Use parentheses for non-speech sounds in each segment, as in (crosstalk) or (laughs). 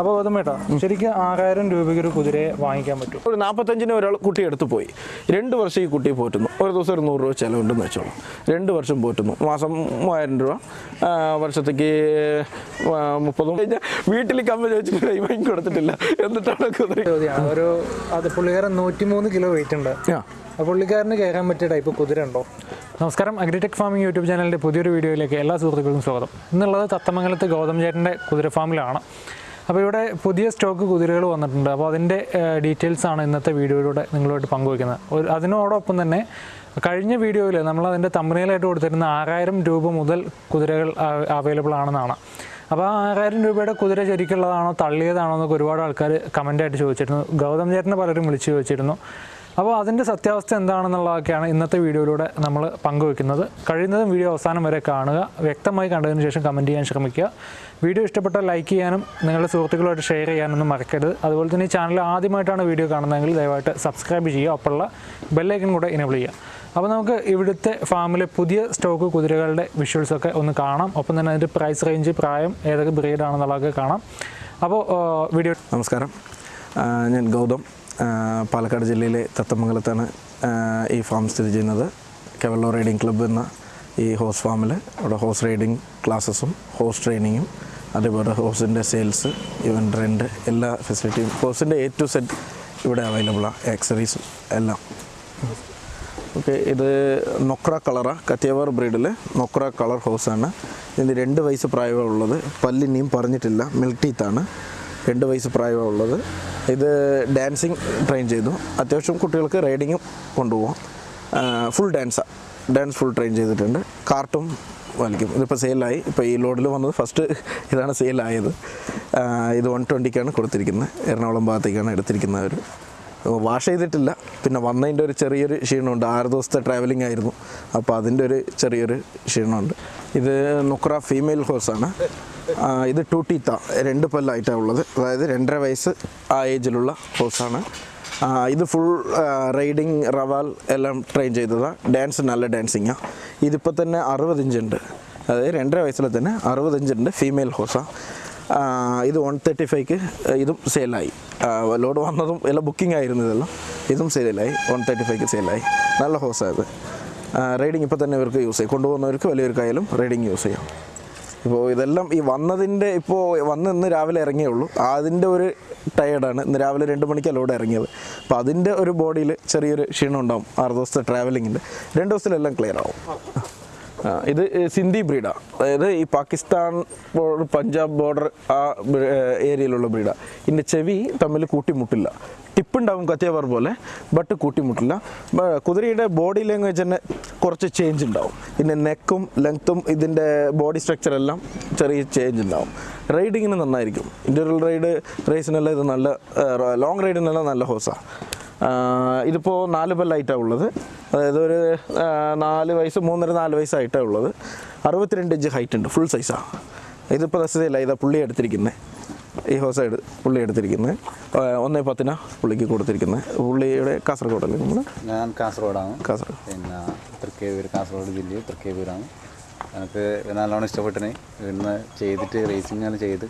അപ്പോൾ ഗൗതമേട്ടാ ശരിക്കും ആറായിരം രൂപയ്ക്ക് ഒരു കുതിരയെ വാങ്ങിക്കാൻ പറ്റും. ഒരു നാൽപ്പത്തഞ്ചിന് ഒരാൾ കുട്ടി എടുത്തു പോയി. രണ്ട് വർഷം ഈ കുട്ടി പോറ്റുന്നു. ഒരു ദിവസം ഒരു നൂറ് രൂപ ചിലവുണ്ടെന്ന് വെച്ചോളൂ. രണ്ട് വർഷം പോറ്റുന്നു. മാസം മൂവായിരം രൂപ. വർഷത്തേക്ക് മുപ്പതും. കഴിഞ്ഞാൽ വീട്ടിൽ കമ്മ ചോദിച്ചിട്ട് കൈ വാങ്ങി കൊടുത്തിട്ടില്ല. എന്നിട്ടാണ് കുതിര ഒരു അത് പുള്ളിക്കാരൻ നൂറ്റിമൂന്ന് കിലോ വെയിറ്റ് ഉണ്ട്. പുള്ളിക്കാരന് കയറാൻ പറ്റിയ ടൈപ്പ് കുതിര ഉണ്ടോ? നമസ്കാരം. അഗ്രിടെക് ഫാമിംഗ് യൂട്യൂബ് ചാനലിന്റെ പുതിയൊരു വീഡിയോയിലേക്ക് എല്ലാ സുഹൃത്തുക്കൾക്കും സ്വാഗതം. ഇന്നുള്ളത് തത്തമംഗലത്ത് ഗൗതം ചേട്ടന്റെ കുതിര ഫാമിലാണ്. അപ്പോൾ ഇവിടെ പുതിയ സ്റ്റോക്ക് കുതിരകൾ വന്നിട്ടുണ്ട്. അപ്പോൾ അതിന്റെ ഡീറ്റെയിൽസ് ആണ് ഇന്നത്തെ വീഡിയോയിലൂടെ നിങ്ങളുമായിട്ട് പങ്കുവയ്ക്കുന്നത്. ഒരു അതിനോടൊപ്പം തന്നെ കഴിഞ്ഞ വീഡിയോയിൽ നമ്മൾ അതിന്റെ തമ്പനയിലായിട്ട് കൊടുത്തിരുന്ന ആറായിരം രൂപ മുതൽ കുതിരകൾ അവൈലബിൾ ആണെന്നാണ്. അപ്പോൾ ആ ആറായിരം രൂപയുടെ കുതിര ശരിക്കുള്ളതാണോ തള്ളിയതാണോ എന്നൊക്കെ ഒരുപാട് ആൾക്കാർ കമന്റായിട്ട് ചോദിച്ചിരുന്നു. ഗൗതം ചേട്ടനെ പലരും വിളിച്ച് ചോദിച്ചിരുന്നു. അപ്പോൾ അതിന്റെ സത്യാവസ്ഥ എന്താണെന്നുള്ളതൊക്കെയാണ് ഇന്നത്തെ വീഡിയോയിലൂടെ നമ്മൾ പങ്കുവെക്കുന്നത് കഴിയുന്നതും വീഡിയോ അവസാനം വരെ കാണുക. വ്യക്തമായി കണ്ടതിന് ശേഷം കമന്റ് ചെയ്യാൻ ശ്രമിക്കുക. വീഡിയോ ഇഷ്ടപ്പെട്ടാൽ ലൈക്ക് ചെയ്യാനും നിങ്ങളുടെ സുഹൃത്തുക്കളുമായിട്ട് ഷെയർ ചെയ്യാനൊന്നും മറക്കരുത്. അതുപോലെ തന്നെ ഈ ചാനൽ ആദ്യമായിട്ടാണ് വീഡിയോ കാണുന്നതെങ്കിൽ ദയവായിട്ട് സബ്സ്ക്രൈബ് ചെയ്യുക. ഒപ്പമുള്ള ബെല്ലൈക്കൻ കൂടെ ഇനേബിൾ ചെയ്യുക. അപ്പോൾ നമുക്ക് ഇവിടുത്തെ ഫാമിലെ പുതിയ സ്റ്റോക്ക് കുതിരകളുടെ വിഷ്വൽസൊക്കെ ഒന്ന് കാണാം. ഒപ്പം തന്നെ അതിന്റെ പ്രൈസ് റേഞ്ച് പ്രായം ഏതൊക്കെ ബ്രീഡാണെന്നുള്ളതൊക്കെ കാണാം. അപ്പോൾ വീഡിയോ നമസ്കാരം. ഞാൻ ഗൗതം. പാലക്കാട് ജില്ലയിലെ തത്തമംഗലത്താണ് ഈ ഫാം സ്ഥിതി ചെയ്യുന്നത്. കെവല്ലോ റൈഡിംഗ് ക്ലബ്ബ് എന്ന ഈ ഹോഴ്സ് ഫാമിൽ അവിടെ ഹോഴ്സ് റൈഡിംഗ് ക്ലാസ്സസും ഹോഴ്സ് ട്രെയിനിങ്ങും അതേപോലെ ഹോസിന്റെ സെയിൽസ് ഇവൻ റെന്റ് എല്ലാ ഫെസിലിറ്റിയും ഹോസിന്റെ എ ടു സെറ്റ് ഇവിടെ അവൈലബിളാണ് ആക്സറീസും എല്ലാം. ഓക്കെ ഇത് നൊക്ര കളറാണ് കത്തിയവാർ ബ്രീഡിൽ നൊക്ര കളർ ഹോസാണ്. ഇതിന് രണ്ട് വയസ്സ് പ്രായമുള്ളത് പല്ലിനിയും പറഞ്ഞിട്ടില്ല മിൽക്ക് ടീത്താണ് രണ്ട് വയസ്സ് പ്രായമുള്ളത് ഇത് ഡാൻസിങ് ട്രെയിൻ ചെയ്തു. അത്യാവശ്യം കുട്ടികൾക്ക് റൈഡിങ്ങും കൊണ്ടുപോകാം ഫുൾ ഡാൻസാണ് ഡാൻസ് ഫുൾ ട്രെയിൻ ചെയ്തിട്ടുണ്ട്. കാർട്ടും വലിക്കും ഇതിപ്പോൾ സെയിലായി ഇപ്പോൾ ഈ ലോഡിൽ വന്നത് ഫസ്റ്റ് ഇതാണ് സെയിലായത് ഇത് വൺ ട്വന്റിക്കാണ് കൊടുത്തിരിക്കുന്നത് എറണാകുളം ഭാഗത്തേക്കാണ് എടുത്തിരിക്കുന്നത് ഒരു വാഷ് ചെയ്തിട്ടില്ല. പിന്നെ വന്നതിന്റെ ഒരു ചെറിയൊരു ക്ഷീണമുണ്ട്. ആറ് ദിവസത്തെ ട്രാവലിംഗ് ആയിരുന്നു. അപ്പോൾ അതിന്റെ ഒരു ചെറിയൊരു ക്ഷീണമുണ്ട്. ഇത് നുക്ര ഫീമെയിൽ ഹോഴ്സാണ് ഇത് ടൂട്ടീത്ത ടീത്ത രണ്ട് പല്ലായിട്ടാണ് ഉള്ളത്. അതായത് രണ്ടര വയസ്സ് ആ ഏജിലുള്ള ഹോഴ്സാണ് ഇത് ഫുൾ റൈഡിങ് റവാൽ എല്ലാം ട്രെയിൻ ചെയ്തതാണ് ഡാൻസ് നല്ല ഡാൻസിങ്ങാണ് ഇതിപ്പോൾ തന്നെ അറുപത് ഇഞ്ചുണ്ട് അതായത് രണ്ടര വയസ്സിൽ തന്നെ അറുപത് ഇഞ്ചുണ്ട് ഫീമെയിൽ ഹോസാണ് ഇത് വൺ തേർട്ടി ഫൈവ്ക്ക് ഇതും സെയിലായി ലോഡ് വന്നതും എല്ലാം ബുക്കിംഗ് ആയിരുന്നു ഇതെല്ലാം. ഇതും സെയിലായി വൺ തേർട്ടി ഫൈവ്ക്ക് സെയിലായി നല്ല ഹോസായത് റൈഡിങ് ഇപ്പോൾ തന്നെ ഇവർക്ക് യൂസ് ചെയ്യും. കൊണ്ടുപോകുന്നവർക്ക് വലിയവർക്കായാലും റൈഡിങ് യൂസ് ചെയ്യാം. ഇപ്പോൾ ഇതെല്ലാം ഈ വന്നതിന്റെ ഇപ്പോൾ വന്ന് ഇന്ന് രാവിലെ ഇറങ്ങിയേ ഉള്ളൂ. അതിന്റെ ഒരു ടയേർഡാണ് ഇന്ന് രാവിലെ രണ്ട് മണിക്കല്ല ഇവിടെ ഇറങ്ങിയത്. അപ്പോൾ അതിന്റെ ഒരു ബോഡിയിൽ ചെറിയൊരു ക്ഷീണം ഉണ്ടാവും. ആറ് ദിവസത്തെ ട്രാവലിങ്ങിന്റെ രണ്ട് ദിവസത്തിലെല്ലാം ക്ലിയർ ആവും. ഇത് സിന്ധി ബ്രീഡാണ് അതായത് ഈ പാകിസ്ഥാൻ പഞ്ചാബ് ബോർഡർ ആ ഏരിയയിലുള്ള ബ്രീഡാണ് ഇതിന്റെ ചെവി തമ്മിൽ കൂട്ടിമുട്ടില്ല. ടിപ്പുണ്ടാവും കത്തിയവർ പോലെ ബട്ട് കൂട്ടിമുട്ടില്ല. കുതിരയുടെ ബോഡി ലാംഗ്വേജ് തന്നെ കുറച്ച് ചേഞ്ച് ഉണ്ടാവും. പിന്നെ നെക്കും ലെങ്ത്തും ഇതിന്റെ ബോഡി സ്ട്രക്ചർ എല്ലാം ചെറിയ ചേഞ്ച് ഉണ്ടാവും. റൈഡിങ്ങിന് നന്നായിരിക്കും. ഇന്റർവൽ റൈഡ് റേസിനെല്ലാം ഇത് നല്ല ലോങ് റൈഡിനെല്ലാം നല്ല ഹോസാണ് ഇതിപ്പോൾ നാല് പല്ലായിട്ടാണ് ഉള്ളത്. അതായത് ഒരു നാല് വയസ്സ് മൂന്നര നാല് വയസ്സായിട്ടാണ് ഉള്ളത്. അറുപത്തിരണ്ട് ഇഞ്ച് ഹൈറ്റ് ഉണ്ട് ഫുൾ സൈസാണ് ഇതിപ്പോൾ ദശയില്ല ഇതാ പുള്ളി എടുത്തിരിക്കുന്നത് ഈ ഹോസൈഡ് പുള്ളി എടുത്തിരിക്കുന്നത് ഒന്നേ പത്തിനാ പുള്ളിക്ക് കൊടുത്തിരിക്കുന്നത് പുള്ളിയുടെ കാസർഗോഡല്ലേ നമ്മൾ ഞാൻ കാസർഗോഡാണ്. കാസർഗോഡ് പിന്നെ തൃക്കേവൂർ കാസർഗോഡ് ജില്ലയിൽ തൃക്കേവൂരാണ് എനിക്ക് നല്ലോണം ഇഷ്ടപ്പെട്ടിന് ഇന്ന് ചെയ്തിട്ട് റേസിംഗ് ചെയ്ത്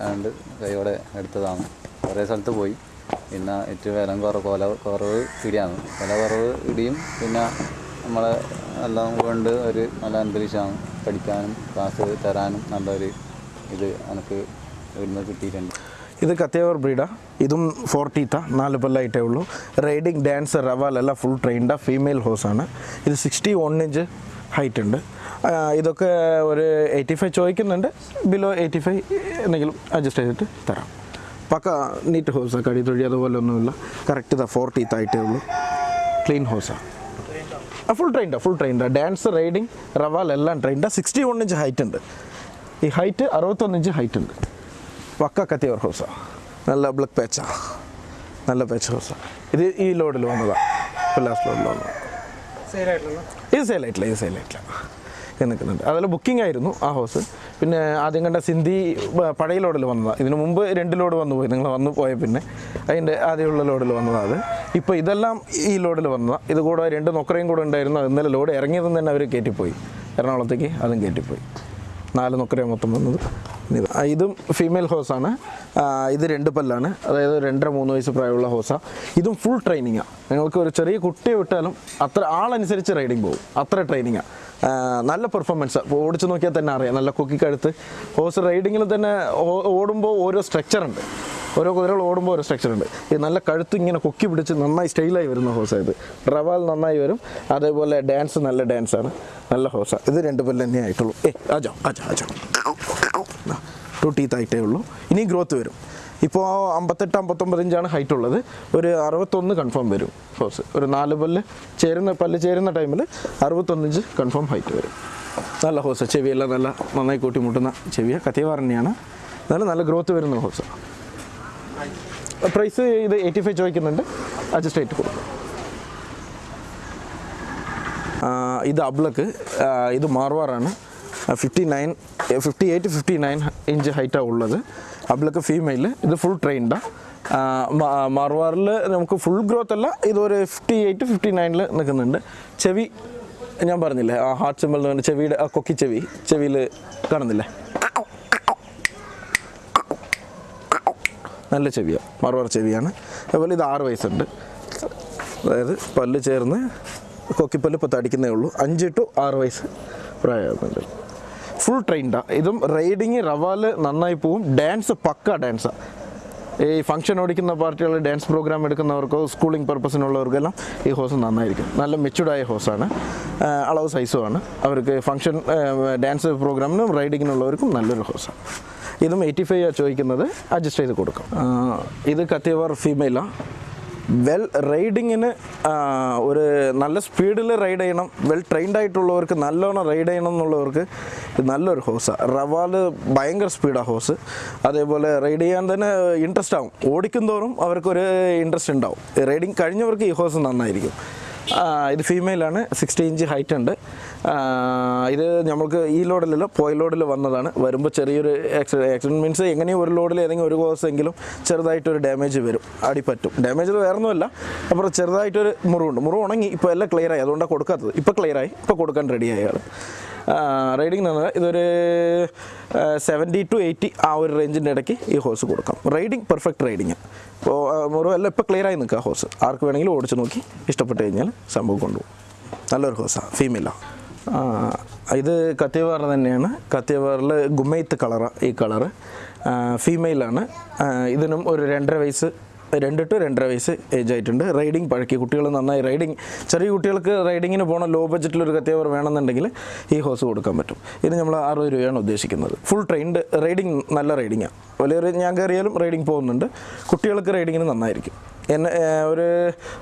അതുകൊണ്ട് കൈയോടെ എടുത്തതാണ്. കുറേ സ്ഥലത്ത് പോയി. പിന്നെ ഏറ്റവും വില കുറവ് കൊല കുറവ് ഇടിയാണ്. വില കുറവ് ഇടിയും പിന്നെ നമ്മളെ എല്ലാം കൊണ്ട് ഒരു നല്ല അന്തരീക്ഷമാണ്. പഠിക്കാനും ക്ലാസ് തരാനും നല്ലൊരു ഇത് എനിക്ക് ഇവിടുന്ന് കിട്ടിയിട്ടുണ്ട്. ഇത് കത്തിയവർ ബ്രീഡാ. ഇതും ഫോർട്ടീത്ത നാല് പല്ലായിട്ടേ ഉള്ളൂ. റൈഡിങ് ഡാൻസർ റവാൽ എല്ലാം ഫുൾ ട്രെയിൻഡാ ഫീമെയിൽ ഹോസാണ് ഇത് സിക്സ്റ്റി വൺ ഇഞ്ച് ഹൈറ്റ് ഉണ്ട് ഇതൊക്കെ ഒരു എയ്റ്റി ഫൈവ് ചോദിക്കുന്നുണ്ട്. ബിലോ എയ്റ്റി ഫൈവ് എന്തെങ്കിലും അഡ്ജസ്റ്റ് ചെയ്തിട്ട് തരാം. പക്ക നീറ്റ് ഹോസാണ് കടി തൊഴി അതുപോലെ ഒന്നുമില്ല. കറക്റ്റ് ഇതാ ഫോർട്ടീത്ത് ആയിട്ടേ ഉള്ളൂ. ക്ലീൻ ഹോസാണ് ആ. ഫുൾ ട്രെയിൻഡാ ഫുൾ ട്രെയിൻഡാ ഡാൻസ് റൈഡിങ് റവാൽ എല്ലാം ട്രെയിൻഡാ സിക്സ്റ്റി വൺ ഇഞ്ച് ഹൈറ്റ് ഉണ്ട്. ഈ ഹൈറ്റ് അറുപത്തൊന്ന് ഇഞ്ച് ഹൈറ്റ് ഉണ്ട്. പക്ക കത്തിയവർ ഹൗസ. നല്ല ബ്ലക്ക് പേച്ച. നല്ല പേച്ച ഹൗസ. ഇത് ഈ ലോഡിൽ വന്നതാണ് ഇപ്പോൾ ലാസ്റ്റ് ലോഡിൽ വന്നതാണ് ഈ സെയിലായിട്ടില്ല ഈ സെയിലായിട്ടില്ല. നിൽക്കുന്നുണ്ട്. അതിൽ ബുക്കിംഗ് ആയിരുന്നു ആ ഹൗസ്. പിന്നെ ആദ്യം കണ്ട സിന്ധി പഴയ ലോഡിൽ വന്നതാണ് ഇതിനു മുമ്പ് രണ്ട് ലോഡ് വന്നു പോയി. നിങ്ങൾ വന്നു പോയ പിന്നെ അതിന്റെ ആദ്യമുള്ള ലോഡിൽ വന്നതാണ് അത്. ഇപ്പോൾ ഇതെല്ലാം ഈ ലോഡിൽ വന്നതാണ് ഇത് കൂടെ രണ്ട് നൊക്കറയും കൂടെ ഉണ്ടായിരുന്നു. അത് ഇന്നലെ ലോഡ് ഇറങ്ങിയതെന്ന് തന്നെ അവർ കയറ്റിപ്പോയി എറണാകുളത്തേക്ക് അതും കയറ്റിപ്പോയി നാല് നൊക്കരയാണ് മൊത്തം വന്നത്. ഇത്. ഫീമെയിൽ ഹോസാണ് ഇത് രണ്ട് പല്ലാണ്. അതായത് രണ്ടര മൂന്ന് വയസ്സ് പ്രായമുള്ള ഹോസാണ് ഇതും ഫുൾ ട്രെയിനിങ്ങാണ് നിങ്ങൾക്ക് ഒരു ചെറിയ കുട്ടിയെ വിട്ടാലും അത്ര ആളനുസരിച്ച് റൈഡിങ് പോകും. അത്ര ട്രെയിനിങ്ങാണ് നല്ല പെർഫോമൻസ് ഓടിച്ച് നോക്കിയാൽ തന്നെ അറിയാം. നല്ല കൊക്കിക്കഴുത്ത്. ഹോസ് റൈഡിങ്ങിൽ തന്നെ ഓടുമ്പോൾ ഓരോ സ്ട്രക്ചർ ഉണ്ട്. ഓരോ കുതിരകൾ ഓടുമ്പോൾ ഓരോ സ്ട്രക്ചർ ഉണ്ട്. ഈ നല്ല കഴുത്ത് ഇങ്ങനെ കൊക്കി പിടിച്ച് നന്നായി സ്റ്റൈലായി വരുന്ന ഹോസാണ് ഇത്. റവാൽ നന്നായി വരും. അതേപോലെ ഡാൻസ് നല്ല ഡാൻസാണ് നല്ല ഹോസാണ് ഇത് രണ്ട് പല്ല് തന്നെ ആയിട്ടുള്ളൂ. ഏ ആജോ ആജോ ആജോ. ടു ടീത്ത് ആയിട്ടേ ഉള്ളൂ. ഇനി ഗ്രോത്ത് വരും. ഇപ്പോൾ അമ്പത്തെട്ട് അമ്പത്തൊമ്പത് ഇഞ്ചാണ് ഹൈറ്റ് ഉള്ളത്. ഒരു അറുപത്തൊന്ന് കൺഫേം വരും ഹോസ് ഒരു നാല് പല്ല് ചേരുന്ന പല്ല് ചേരുന്ന ടൈമിൽ അറുപത്തൊന്ന് ഇഞ്ച് കൺഫേം ഹൈറ്റ് വരും. നല്ല ഹോസ് ചെവിയെല്ലാം നല്ല നന്നായി കൂട്ടിമുട്ടുന്ന ചെവിയ. കത്തിയവാർ എന്നാലും നല്ല ഗ്രോത്ത് വരുന്ന ഹോസ് പ്രൈസ് ഇത് എയ്റ്റി ഫൈവ് ചോദിക്കുന്നുണ്ട്. അഡ്ജസ്റ്റ് ആയിട്ട് കൊടുക്കും. ആ, ഇത് അബ്ലക്ക്. ഇത് മാർവാറാണ്. Fifty nine fifty eight fifty nine inch ഹൈറ്റാണ് ഉള്ളത്. അബ്ലക്ക് ഫീമെയിൽ ഇത് ഫുൾ ട്രെയിൻഡാണ് മാർവാറിൽ നമുക്ക് ഫുൾ ഗ്രോത്ത് അല്ല ഇതൊരു ഫിഫ്റ്റി എയ്റ്റ് ഫിഫ്റ്റി നയനിൽ നിൽക്കുന്നുണ്ട്. ചെവി ഞാൻ പറഞ്ഞില്ലേ ആ ഹാർട്ട് സിമ്പിൾ എന്ന് പറഞ്ഞ ചെവിയുടെ ആ കൊക്കി ചെവി ചെവിയിൽ കാണുന്നില്ലേ? നല്ല ചെവിയാണ് മറുവാർ ചെവിയാണ്. അതുപോലെ ഇത് ആറ് വയസ്സുണ്ട്. അതായത് പല്ല് ചേർന്ന് കൊക്കിപ്പല്ല് ഇപ്പോൾ തടിക്കുന്നേ ഉള്ളൂ. അഞ്ച് ടു ആറ് വയസ്സ് പ്രായമാകുന്നുണ്ട്. ഫുൾ ട്രെയിൻഡാണ് ഇതും റൈഡിങ് റവാൽ നന്നായി പോവും. ഡാൻസ് പക്ക ഡാൻസാണ് ഈ ഫംഗ്ഷൻ ഓടിക്കുന്ന പാർട്ടികൾ ഡാൻസ് പ്രോഗ്രാം എടുക്കുന്നവർക്കോ സ്കൂളിംഗ് പർപ്പസിനുള്ളവർക്കെല്ലാം ഈ ഹോസ് നന്നായിരിക്കും. നല്ല മെച്ചുഡായ ഹോസാണ് അളവ് സൈസുമാണ് അവർക്ക് ഫംഗ്ഷൻ ഡാൻസ് പ്രോഗ്രാമിനും റൈഡിങ്ങിനുള്ളവർക്കും നല്ലൊരു ഹോസാണ് ഇതും എയ്റ്റി ഫൈവ് ചോദിക്കുന്നത്. അഡ്ജസ്റ്റ് ചെയ്ത് കൊടുക്കും. ഇത് കത്തിയവർ ഫീമെയിലാണ് വെൽ റൈഡിങ്ങിന് ഒരു നല്ല സ്പീഡിൽ റൈഡ് ചെയ്യണം. വെൽ ട്രെയിൻഡ് ആയിട്ടുള്ളവർക്ക് നല്ലോണം റൈഡ് ചെയ്യണം എന്നുള്ളവർക്ക് ഇത് നല്ലൊരു ഹോസാണ് റവാൽ ഭയങ്കര സ്പീഡാണ് ഹോസ് അതേപോലെ റൈഡ് ചെയ്യാൻ തന്നെ ഇൻട്രസ്റ്റ് ആവും. ഓടിക്കുന്തോറും അവർക്കൊരു ഇൻട്രസ്റ്റ് ഉണ്ടാവും. റൈഡിങ് കഴിഞ്ഞവർക്ക് ഈ ഹോസ് നന്നായിരിക്കും. ഇത് ഫീമെയിലാണ് സിക്സ്റ്റി ഇഞ്ച് ഹൈറ്റ് ഉണ്ട്. ഇത് നമുക്ക് ഈ ലോഡിലല്ല പോയ ലോഡിൽ വന്നതാണ്. വരുമ്പോൾ ചെറിയൊരു ആക്സിഡന്റ് മീൻസ് എങ്ങനെയും ഒരു ലോഡിൽ ഏതെങ്കിലും ഒരു കോഴ്സ് എങ്കിലും ചെറുതായിട്ടൊരു ഡാമേജ് വരും. അടിപ്പറ്റും ഡാമേജ് വേറെ ഒന്നുമല്ല അപ്പുറം ചെറുതായിട്ടൊരു മുറിവുണ്ട്. മുറിവ് ഉണങ്ങി ഇപ്പോൾ എല്ലാം ക്ലിയർ ആയി. അതുകൊണ്ടാണ് കൊടുക്കാത്തത്. ഇപ്പോൾ ക്ലിയർ ആയി. ഇപ്പോൾ കൊടുക്കാൻ റെഡി ആയി റൈഡിങ് എന്ന് പറഞ്ഞാൽ ഇതൊരു സെവന്റി ടു എയ്റ്റി ആ ഒരു റേഞ്ചിന്റെ ഇടയ്ക്ക് ഈ ഹോസ് കൊടുക്കാം. റൈഡിങ് പെർഫെക്റ്റ് റൈഡിങ് അപ്പോൾ മുറിവ് എല്ലാം ഇപ്പോൾ ക്ലിയർ ആയി നിൽക്കുക ഹോസ് ആർക്ക് വേണമെങ്കിലും ഓടിച്ച് നോക്കി ഇഷ്ടപ്പെട്ട് കഴിഞ്ഞാൽ സംഭവം കൊണ്ടുപോകും. നല്ലൊരു ഹോസാണ് ഫീമെയിലാണ് ഇത് കത്തിയവാർ തന്നെയാണ്. കത്തിയവാറിൽ ഗുമൈത്ത് കളറാണ് ഈ കളറ്. ഫീമെയിലാണ് ഇതിനും ഒരു രണ്ടര വയസ്സ് രണ്ട് ടു രണ്ടര വയസ്സ് ഏജ് ആയിട്ടുണ്ട്. റൈഡിങ് പഴക്കി കുട്ടികൾ നന്നായി റൈഡിങ് ചെറിയ കുട്ടികൾക്ക് റൈഡിങ്ങിന് പോകണ ലോ ബഡ്ജറ്റിൽ ഒരു കത്തിയവർ വേണമെന്നുണ്ടെങ്കിൽ ഈ ഹോസ് കൊടുക്കാൻ പറ്റും. ഇത് നമ്മൾ അറുപത് രൂപയാണ് ഉദ്ദേശിക്കുന്നത്. ഫുൾ ട്രെയിൻഡ് റൈഡിങ് നല്ല റൈഡിങ്ങാണ് വലിയൊരു ഞാൻ കയറിയാലും റൈഡിങ് പോകുന്നുണ്ട്. കുട്ടികൾക്ക് റൈഡിങ്ങിന് നന്നായിരിക്കും. എന്നെ ഒരു